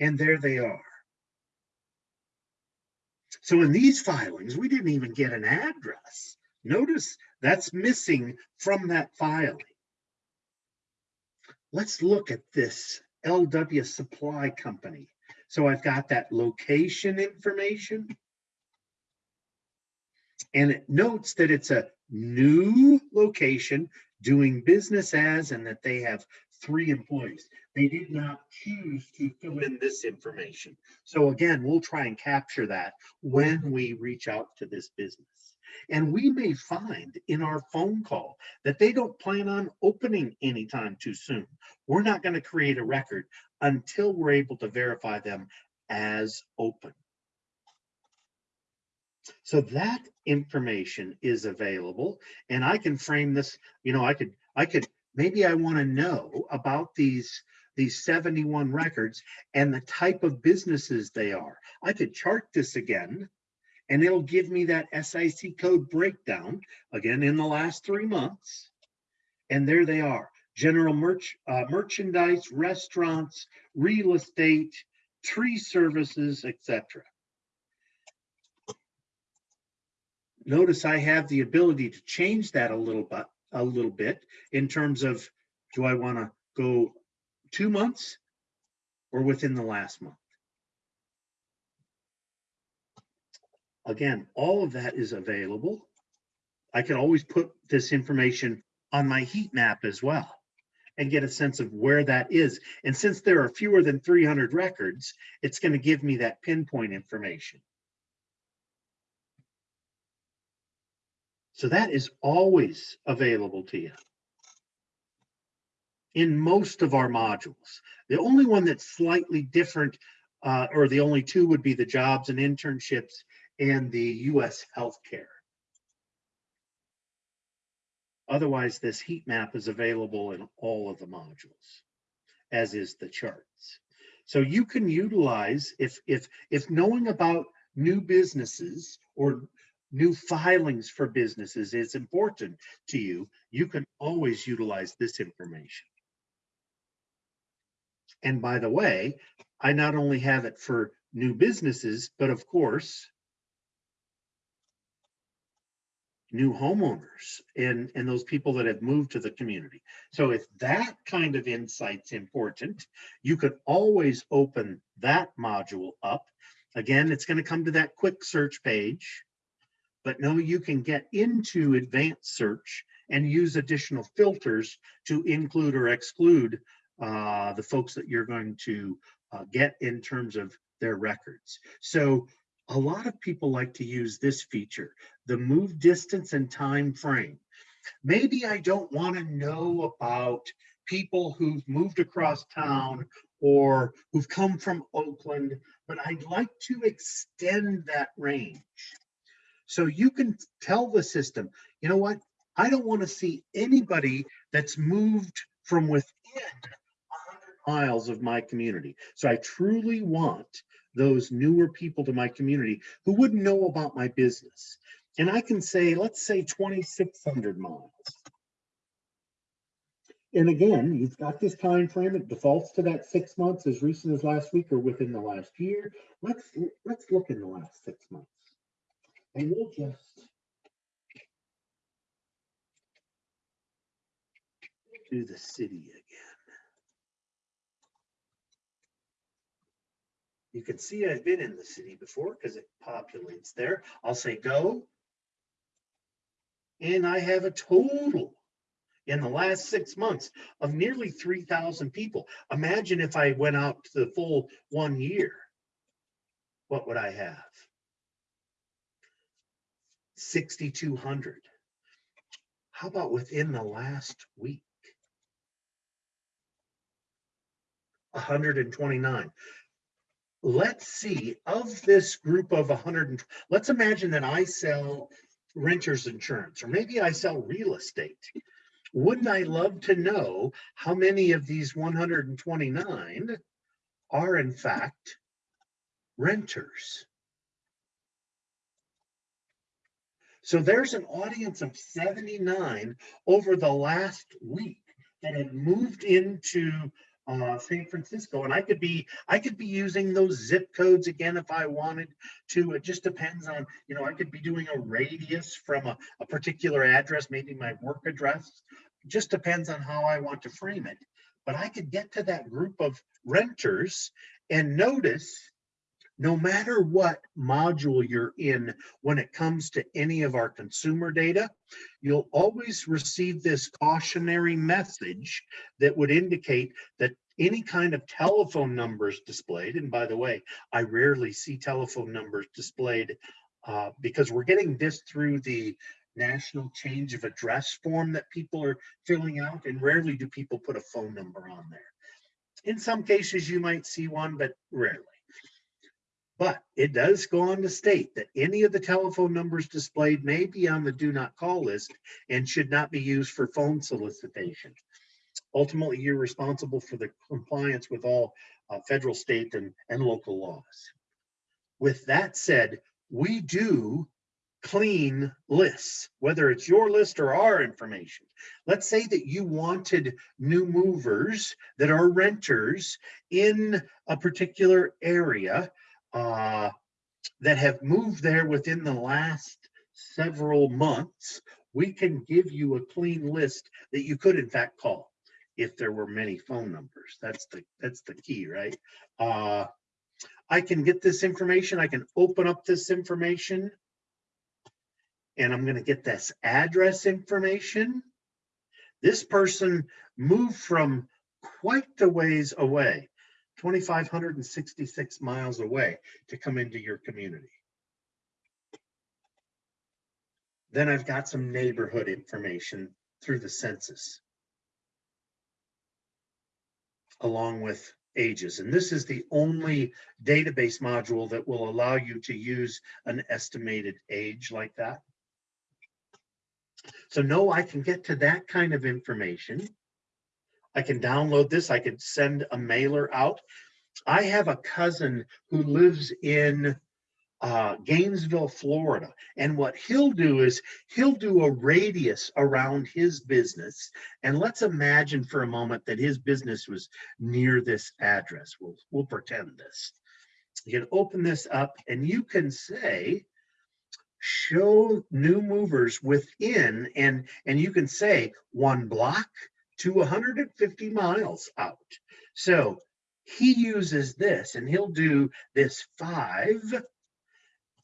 and there they are. So in these filings, we didn't even get an address. Notice that's missing from that filing. Let's look at this LW Supply Company. So I've got that location information. And it notes that it's a new location doing business as and that they have three employees. They did not choose to fill in this information. So again, we'll try and capture that when we reach out to this business. And we may find in our phone call that they don't plan on opening anytime too soon. We're not going to create a record until we're able to verify them as open. So that information is available and I can frame this, you know, I could, I could, maybe I want to know about these, these 71 records and the type of businesses they are. I could chart this again and it'll give me that SIC code breakdown again in the last three months. And there they are, general merch, uh, merchandise, restaurants, real estate, tree services, etc. Notice I have the ability to change that a little bit, a little bit in terms of, do I want to go two months or within the last month? Again, all of that is available. I can always put this information on my heat map as well and get a sense of where that is. And since there are fewer than 300 records, it's going to give me that pinpoint information. So that is always available to you. in most of our modules. The only one that's slightly different, uh, or the only two would be the jobs and internships and the US healthcare. Otherwise, this heat map is available in all of the modules, as is the charts. So you can utilize, if, if, if knowing about new businesses or new filings for businesses is important to you, you can always utilize this information. And by the way, I not only have it for new businesses, but of course, new homeowners and, and those people that have moved to the community. So if that kind of insight's important, you could always open that module up. Again, it's going to come to that quick search page, but no, you can get into advanced search and use additional filters to include or exclude uh, the folks that you're going to uh, get in terms of their records. So a lot of people like to use this feature, the move distance and time frame. Maybe I don't want to know about people who've moved across town or who've come from Oakland, but I'd like to extend that range. So you can tell the system, you know what? I don't want to see anybody that's moved from within 100 miles of my community. So I truly want those newer people to my community who wouldn't know about my business. And I can say, let's say 2,600 miles. And again, you've got this time frame. It defaults to that six months as recent as last week or within the last year. Let's let's look in the last six months. And we'll just do the city again. You can see I've been in the city before because it populates there. I'll say go. And I have a total in the last six months of nearly 3,000 people. Imagine if I went out to the full one year, what would I have? 6,200. How about within the last week? 129 let's see of this group of 100 let's imagine that i sell renters insurance or maybe i sell real estate wouldn't i love to know how many of these 129 are in fact renters so there's an audience of 79 over the last week that had moved into uh, San Francisco, and I could be I could be using those zip codes again if I wanted to. It just depends on you know I could be doing a radius from a, a particular address, maybe my work address. It just depends on how I want to frame it. But I could get to that group of renters and notice no matter what module you're in when it comes to any of our consumer data, you'll always receive this cautionary message that would indicate that any kind of telephone numbers displayed, and by the way, I rarely see telephone numbers displayed uh, because we're getting this through the national change of address form that people are filling out, and rarely do people put a phone number on there. In some cases, you might see one, but rarely. But it does go on to state that any of the telephone numbers displayed may be on the do not call list and should not be used for phone solicitation. Ultimately, you're responsible for the compliance with all uh, federal, state, and, and local laws. With that said, we do clean lists, whether it's your list or our information. Let's say that you wanted new movers that are renters in a particular area uh, that have moved there within the last several months, we can give you a clean list that you could in fact call if there were many phone numbers. That's the that's the key, right? Uh, I can get this information. I can open up this information and I'm going to get this address information. This person moved from quite a ways away. 2,566 miles away to come into your community. Then I've got some neighborhood information through the census. along with ages. And this is the only database module that will allow you to use an estimated age like that. So no, I can get to that kind of information. I can download this. I can send a mailer out. I have a cousin who lives in uh, Gainesville, Florida. And what he'll do is he'll do a radius around his business. And let's imagine for a moment that his business was near this address. We'll, we'll pretend this. You can open this up and you can say, show new movers within, and, and you can say one block to 150 miles out. So he uses this and he'll do this five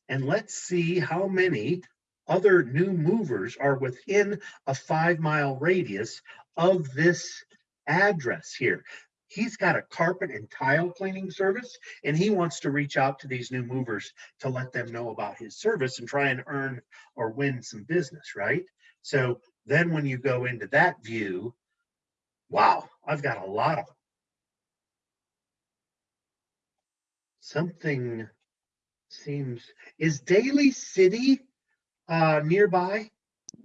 and let's see how many other new movers are within a five mile radius of this address here. He's got a carpet and tile cleaning service, and he wants to reach out to these new movers to let them know about his service and try and earn or win some business, right? So then when you go into that view, wow, I've got a lot of them. Something seems, is Daly City uh, nearby?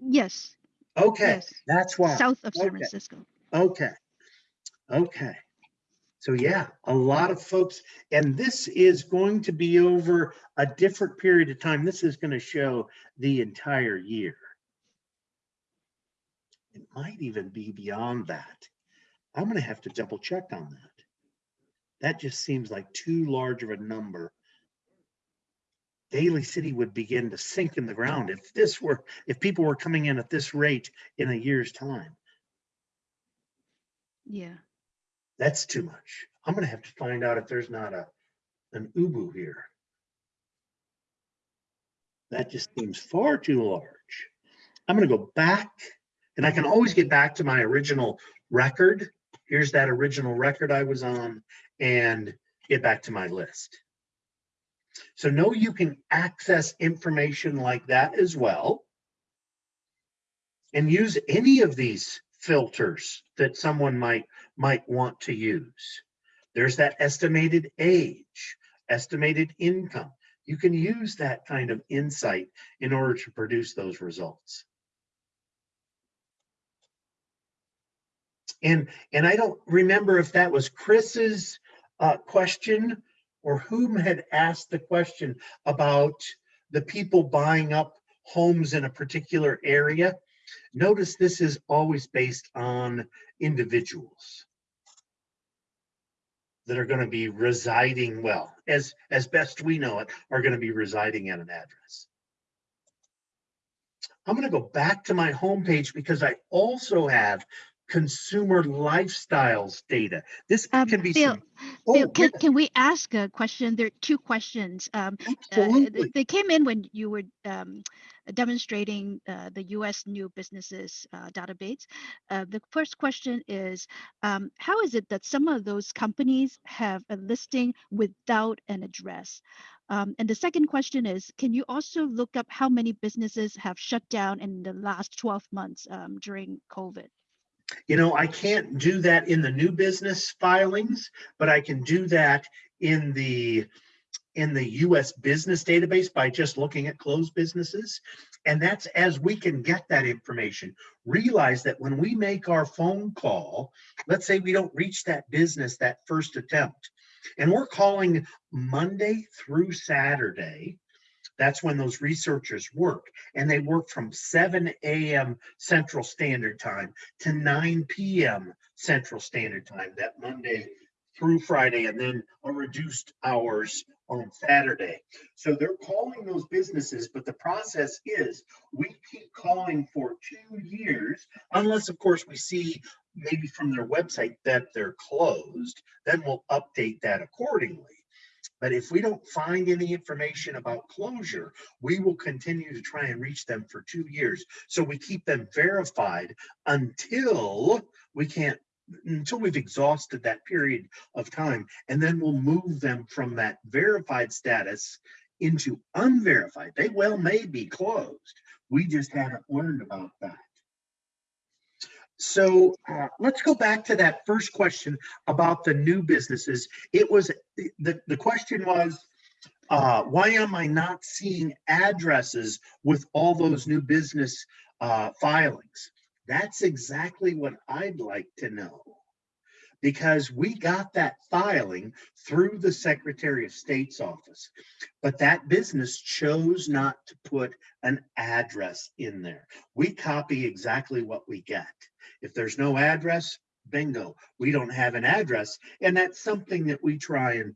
Yes, Okay, yes, that's why. south of San Okay. Francisco. Okay. Okay. So yeah, a lot of folks, and this is going to be over a different period of time. This is going to show the entire year. It might even be beyond that. I'm going to have to double check on that. That just seems like too large of a number. Daly City would begin to sink in the ground if this were, if people were coming in at this rate in a year's time. Yeah, That's too much. I'm gonna have to find out if there's not a, an Ubu here. That just seems far too large. I'm gonna go back and I can always get back to my original record. Here's that original record I was on and get back to my list. So know you can access information like that as well. And use any of these filters that someone might might want to use. There's that estimated age, estimated income. You can use that kind of insight in order to produce those results. And, and I don't remember if that was Chris's uh, question or whom had asked the question about the people buying up homes in a particular area. Notice this is always based on individuals that are going to be residing, well, as, as best we know it, are going to be residing at an address. I'm going to go back to my homepage because I also have consumer lifestyles data. This Um, can be Bill, some. Bill, Oh, can, yeah, can we ask a question? There are two questions. Um, uh, absolutely. they came in when you were um, demonstrating uh, the U.S. new businesses uh, database. Uh, the first question is, um, how is it that some of those companies have a listing without an address? Um, and the second question is, can you also look up how many businesses have shut down in the last 12 months um, during COVID? You know, I can't do that in the new business filings, but I can do that in the in the US business database by just looking at closed businesses. And that's as we can get that information. Realize that when we make our phone call, let's say we don't reach that business that first attempt, and we're calling Monday through Saturday, that's when those researchers work. And they work from 7 a.m. Central Standard Time to 9 p.m. Central Standard Time that Monday through Friday, and then a reduced hours on Saturday. So they're calling those businesses, but the process is we keep calling for two years, unless, of course, we see maybe from their website that they're closed, then we'll update that accordingly. But if we don't find any information about closure, we will continue to try and reach them for two years. So we keep them verified until we can't, until we've exhausted that period of time. And then we'll move them from that verified status into unverified. They well may be closed. We just haven't learned about that. So uh, let's go back to that first question about the new businesses. It was, the, the question was, uh, why am I not seeing addresses with all those new business uh, filings? That's exactly what I'd like to know. Because we got that filing through the Secretary of State's office, but that business chose not to put an address in there. We copy exactly what we get. If there's no address, bingo, we don't have an address. And that's something that we try and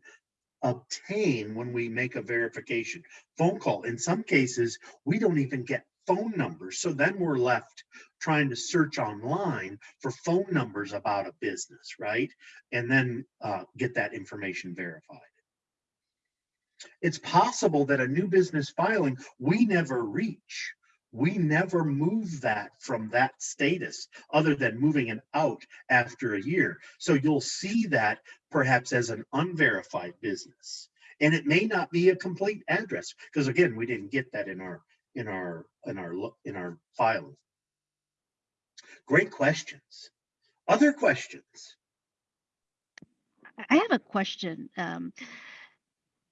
obtain when we make a verification phone call. In some cases, we don't even get phone numbers. So then we're left trying to search online for phone numbers about a business, right? And then uh, get that information verified. It's possible that a new business filing we never reach. We never move that from that status other than moving it out after a year. So you'll see that perhaps as an unverified business. And it may not be a complete address because again, we didn't get that in our in our in our in our filing. Great questions. Other questions? I have a question. Um,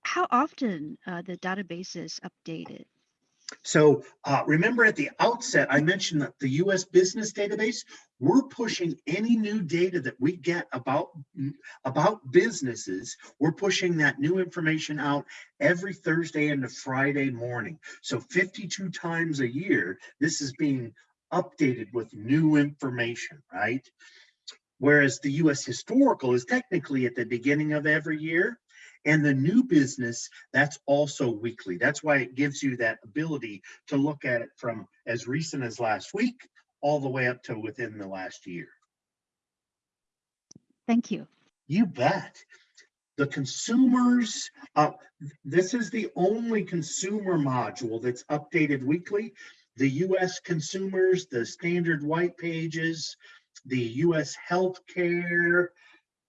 how often uh, the database is updated? So uh, remember at the outset, I mentioned that the US business database, we're pushing any new data that we get about, about businesses. We're pushing that new information out every Thursday and Friday morning. So 52 times a year, this is being updated with new information, right? Whereas the US historical is technically at the beginning of every year. And the new business, that's also weekly. That's why it gives you that ability to look at it from as recent as last week all the way up to within the last year. Thank you. You bet. The consumers, uh, this is the only consumer module that's updated weekly. The US consumers, the standard white pages, the US healthcare,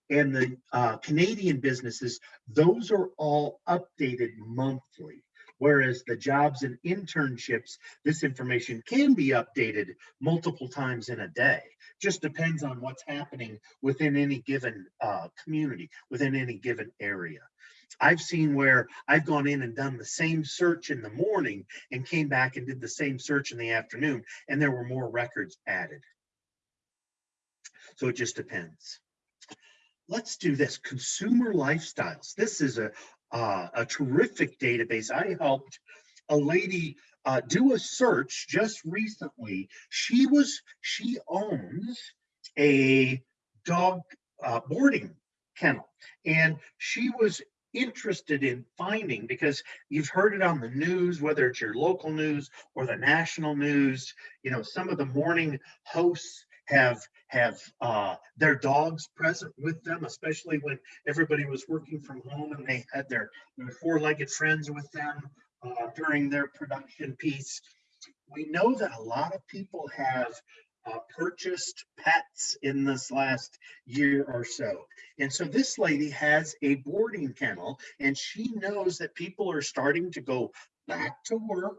and the uh, Canadian businesses, those are all updated monthly. Whereas the jobs and internships, this information can be updated multiple times in a day. Just depends on what's happening within any given uh, community, within any given area. I've seen where I've gone in and done the same search in the morning and came back and did the same search in the afternoon, and there were more records added. So it just depends let's do this consumer lifestyles. This is a uh, a terrific database. I helped a lady uh, do a search just recently. She was she owns a dog uh, boarding kennel and she was interested in finding because you've heard it on the news whether it's your local news or the national news you know some of the morning hosts have have uh, their dogs present with them, especially when everybody was working from home and they had their, their four-legged friends with them uh, during their production piece. We know that a lot of people have uh, purchased pets in this last year or so. And so this lady has a boarding kennel and she knows that people are starting to go back to work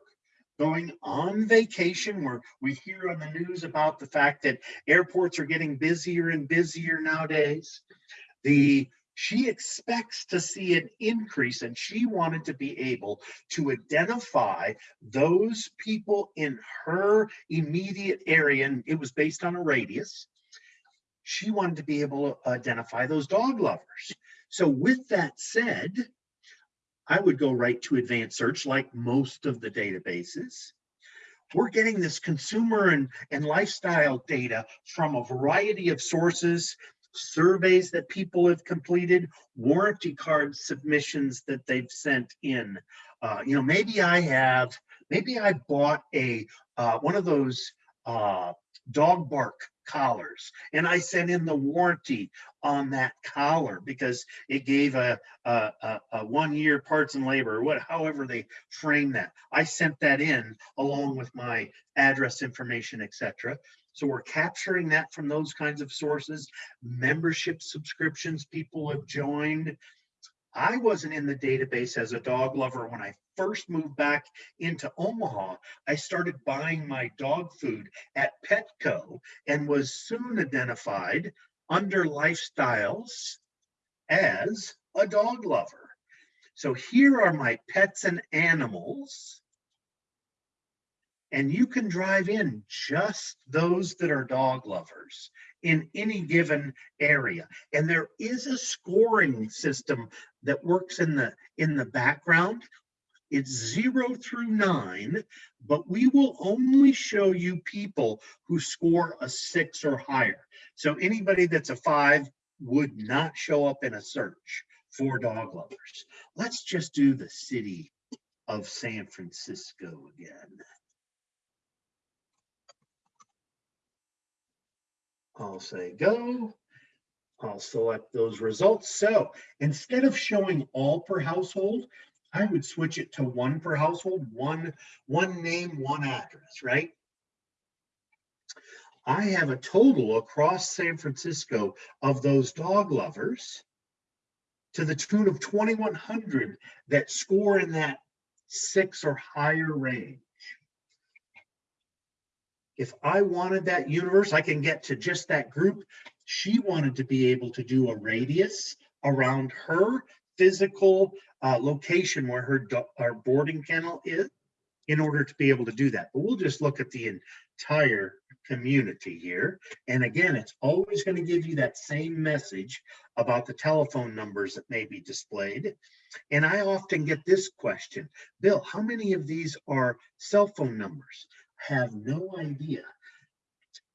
going on vacation where we hear on the news about the fact that airports are getting busier and busier nowadays. The she expects to see an increase and she wanted to be able to identify those people in her immediate area and it was based on a radius she wanted to be able to identify those dog lovers so with that said I would go right to advanced search like most of the databases. We're getting this consumer and, and lifestyle data from a variety of sources, surveys that people have completed, warranty card submissions that they've sent in. Uh, you know, maybe I have, maybe I bought a uh, one of those uh, dog bark collars and I sent in the warranty on that collar because it gave a, a, a, a one year parts and labor or what however they frame that. I sent that in along with my address information, etc. So we're capturing that from those kinds of sources, membership subscriptions people have joined. I wasn't in the database as a dog lover when I first moved back into Omaha, I started buying my dog food at Petco and was soon identified under lifestyles as a dog lover. So here are my pets and animals. And you can drive in just those that are dog lovers in any given area. And there is a scoring system that works in the in the background. It's zero through nine, but we will only show you people who score a six or higher. So anybody that's a five would not show up in a search for dog lovers. Let's just do the city of San Francisco again. I'll say go. I'll select those results. So instead of showing all per household, I would switch it to one per household, one, one name, one address, right? I have a total across San Francisco of those dog lovers to the tune of 2,100 that score in that six or higher range. If I wanted that universe, I can get to just that group. She wanted to be able to do a radius around her physical uh, location where her, our boarding kennel is in order to be able to do that. But we'll just look at the entire community here. And again, it's always going to give you that same message about the telephone numbers that may be displayed. And I often get this question, Bill, how many of these are cell phone numbers? Have no idea.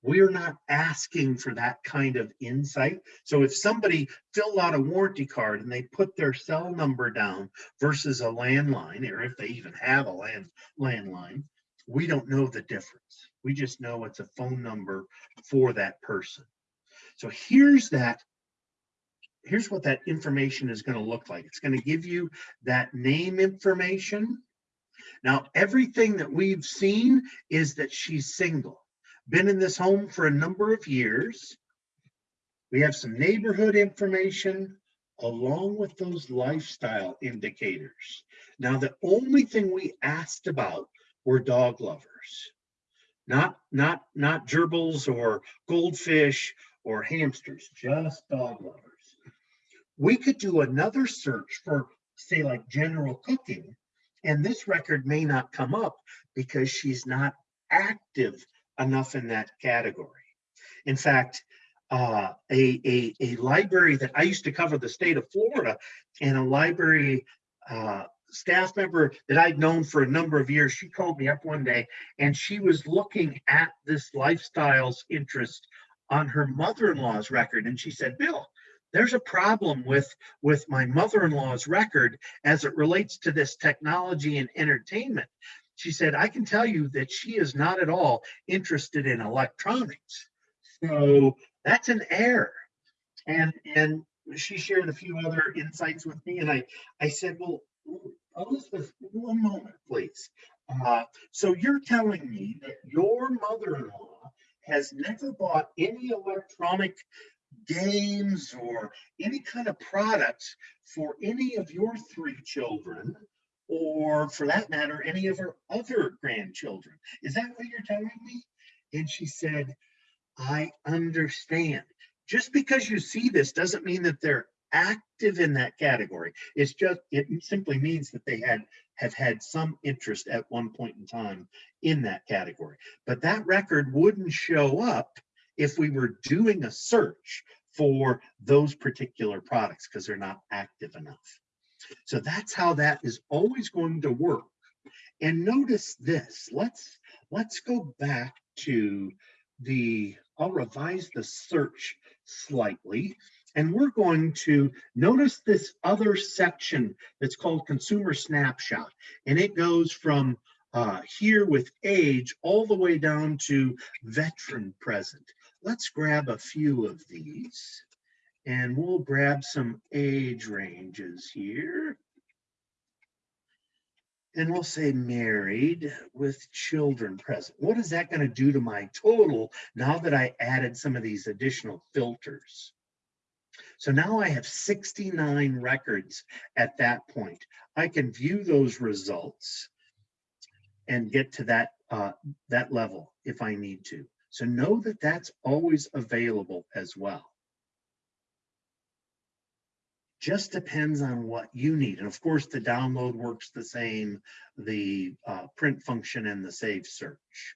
We're not asking for that kind of insight. So if somebody filled out a warranty card and they put their cell number down versus a landline, or if they even have a land landline, we don't know the difference. We just know it's a phone number for that person. So here's that. Here's what that information is going to look like. It's going to give you that name information. Now, everything that we've seen is that she's single been in this home for a number of years. We have some neighborhood information along with those lifestyle indicators. Now, the only thing we asked about were dog lovers, not not not gerbils or goldfish or hamsters, just dog lovers. We could do another search for, say, like general cooking, and this record may not come up because she's not active enough in that category. In fact, uh, a, a, a library that I used to cover the state of Florida and a library uh, staff member that I'd known for a number of years, she called me up one day and she was looking at this lifestyles interest on her mother-in-law's record. And she said, Bill, there's a problem with with my mother-in-law's record as it relates to this technology and entertainment she said, I can tell you that she is not at all interested in electronics. So that's an error. And and she shared a few other insights with me. And I, I said, well, Elizabeth, one moment, please. Uh, so you're telling me that your mother-in-law has never bought any electronic games or any kind of products for any of your three children or for that matter, any of her other grandchildren. Is that what you're telling me? And she said, I understand. Just because you see this doesn't mean that they're active in that category. It's just, it simply means that they had have had some interest at one point in time in that category. But that record wouldn't show up if we were doing a search for those particular products because they're not active enough. So that's how that is always going to work. And notice this, let's, let's go back to the, I'll revise the search slightly. And we're going to notice this other section that's called consumer snapshot. And it goes from uh, here with age all the way down to veteran present. Let's grab a few of these. And we'll grab some age ranges here. And we'll say married with children present. What is that going to do to my total now that I added some of these additional filters? So now I have 69 records at that point. I can view those results and get to that, uh, that level if I need to. So know that that's always available as well. Just depends on what you need. And of course, the download works the same, the uh, print function and the save search.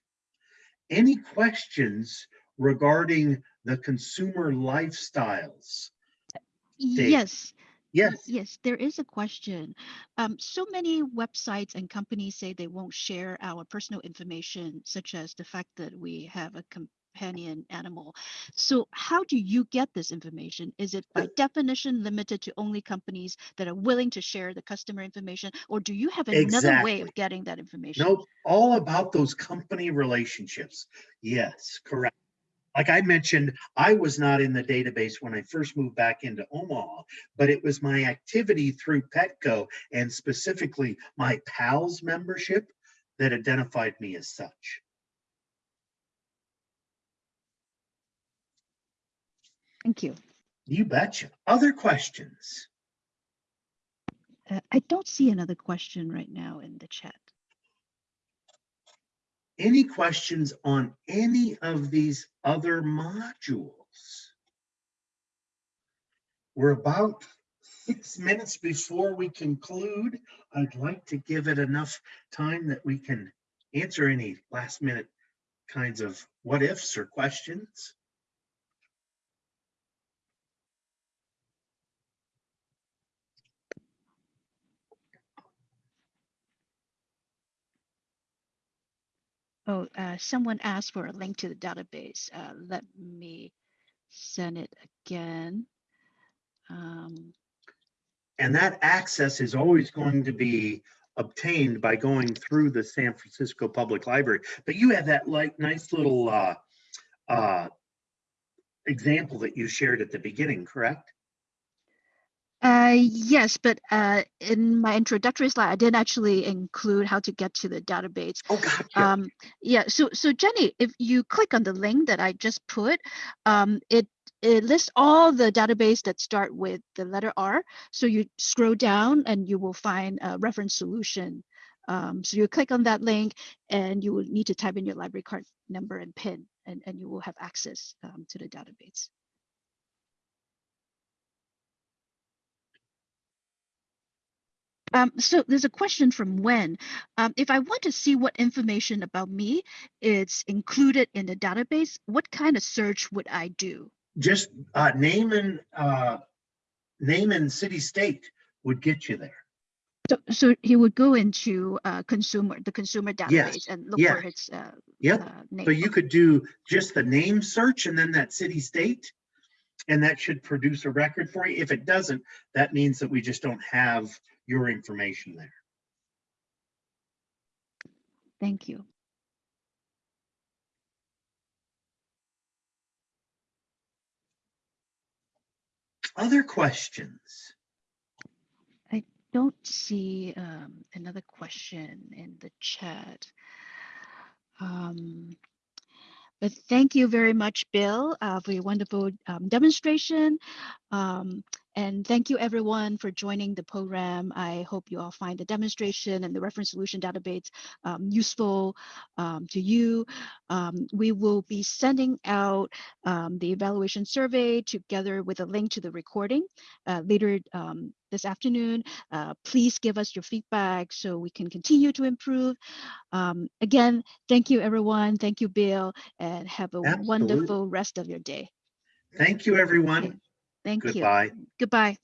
Any questions regarding the consumer lifestyles? Dave. Yes, Yes, yes, there is a question. Um, so many websites and companies say they won't share our personal information, such as the fact that we have a companion animal. So how do you get this information? Is it by definition limited to only companies that are willing to share the customer information? Or do you have another way of getting that information? nope, all about those company relationships. Yes, correct. Like I mentioned, I was not in the database when I first moved back into Omaha, but it was my activity through Petco and specifically my PALS membership that identified me as such. Thank you. You betcha. Other questions? Uh, I don't see another question right now in the chat. Any questions on any of these other modules? We're about six minutes before we conclude. I'd like to give it enough time that we can answer any last minute kinds of what ifs or questions. Oh, uh, someone asked for a link to the database. Uh, let me send it again. Um, And that access is always going to be obtained by going through the San Francisco Public Library. But you have that like nice little uh, uh, example that you shared at the beginning, correct? Uh, yes, but uh, in my introductory slide, I didn't actually include how to get to the database. Oh, gotcha. Um, yeah, so so Jenny, if you click on the link that I just put, um, it it lists all the database that start with the letter R. So you scroll down and you will find a reference solution. Um, so you click on that link and you will need to type in your library card number and PIN, and, and you will have access um, to the database. Um, so there's a question from Wen. Um, if I want to see what information about me is included in the database, what kind of search would I do? Just uh, name and uh, name and city state would get you there. So, so he would go into uh, consumer, the consumer Yes, database and look yeah. for his uh, Yep. uh, name. So you could do just the name search and then that city state. And that should produce a record for you. If it doesn't, that means that we just don't have your information there. Thank you. Other questions? I don't see um, another question in the chat. Um, but thank you very much, Bill, uh, for your wonderful um, demonstration. Um, and thank you everyone for joining the program. I hope you all find the demonstration and the reference solution database um, useful um, to you. Um, we will be sending out um, the evaluation survey together with a link to the recording uh, later um, this afternoon. Uh, please give us your feedback so we can continue to improve. Um, again, thank you everyone. Thank you, Bill, and have a Absolutely. wonderful rest of your day. Thank you, everyone. Thank you. Goodbye. Goodbye.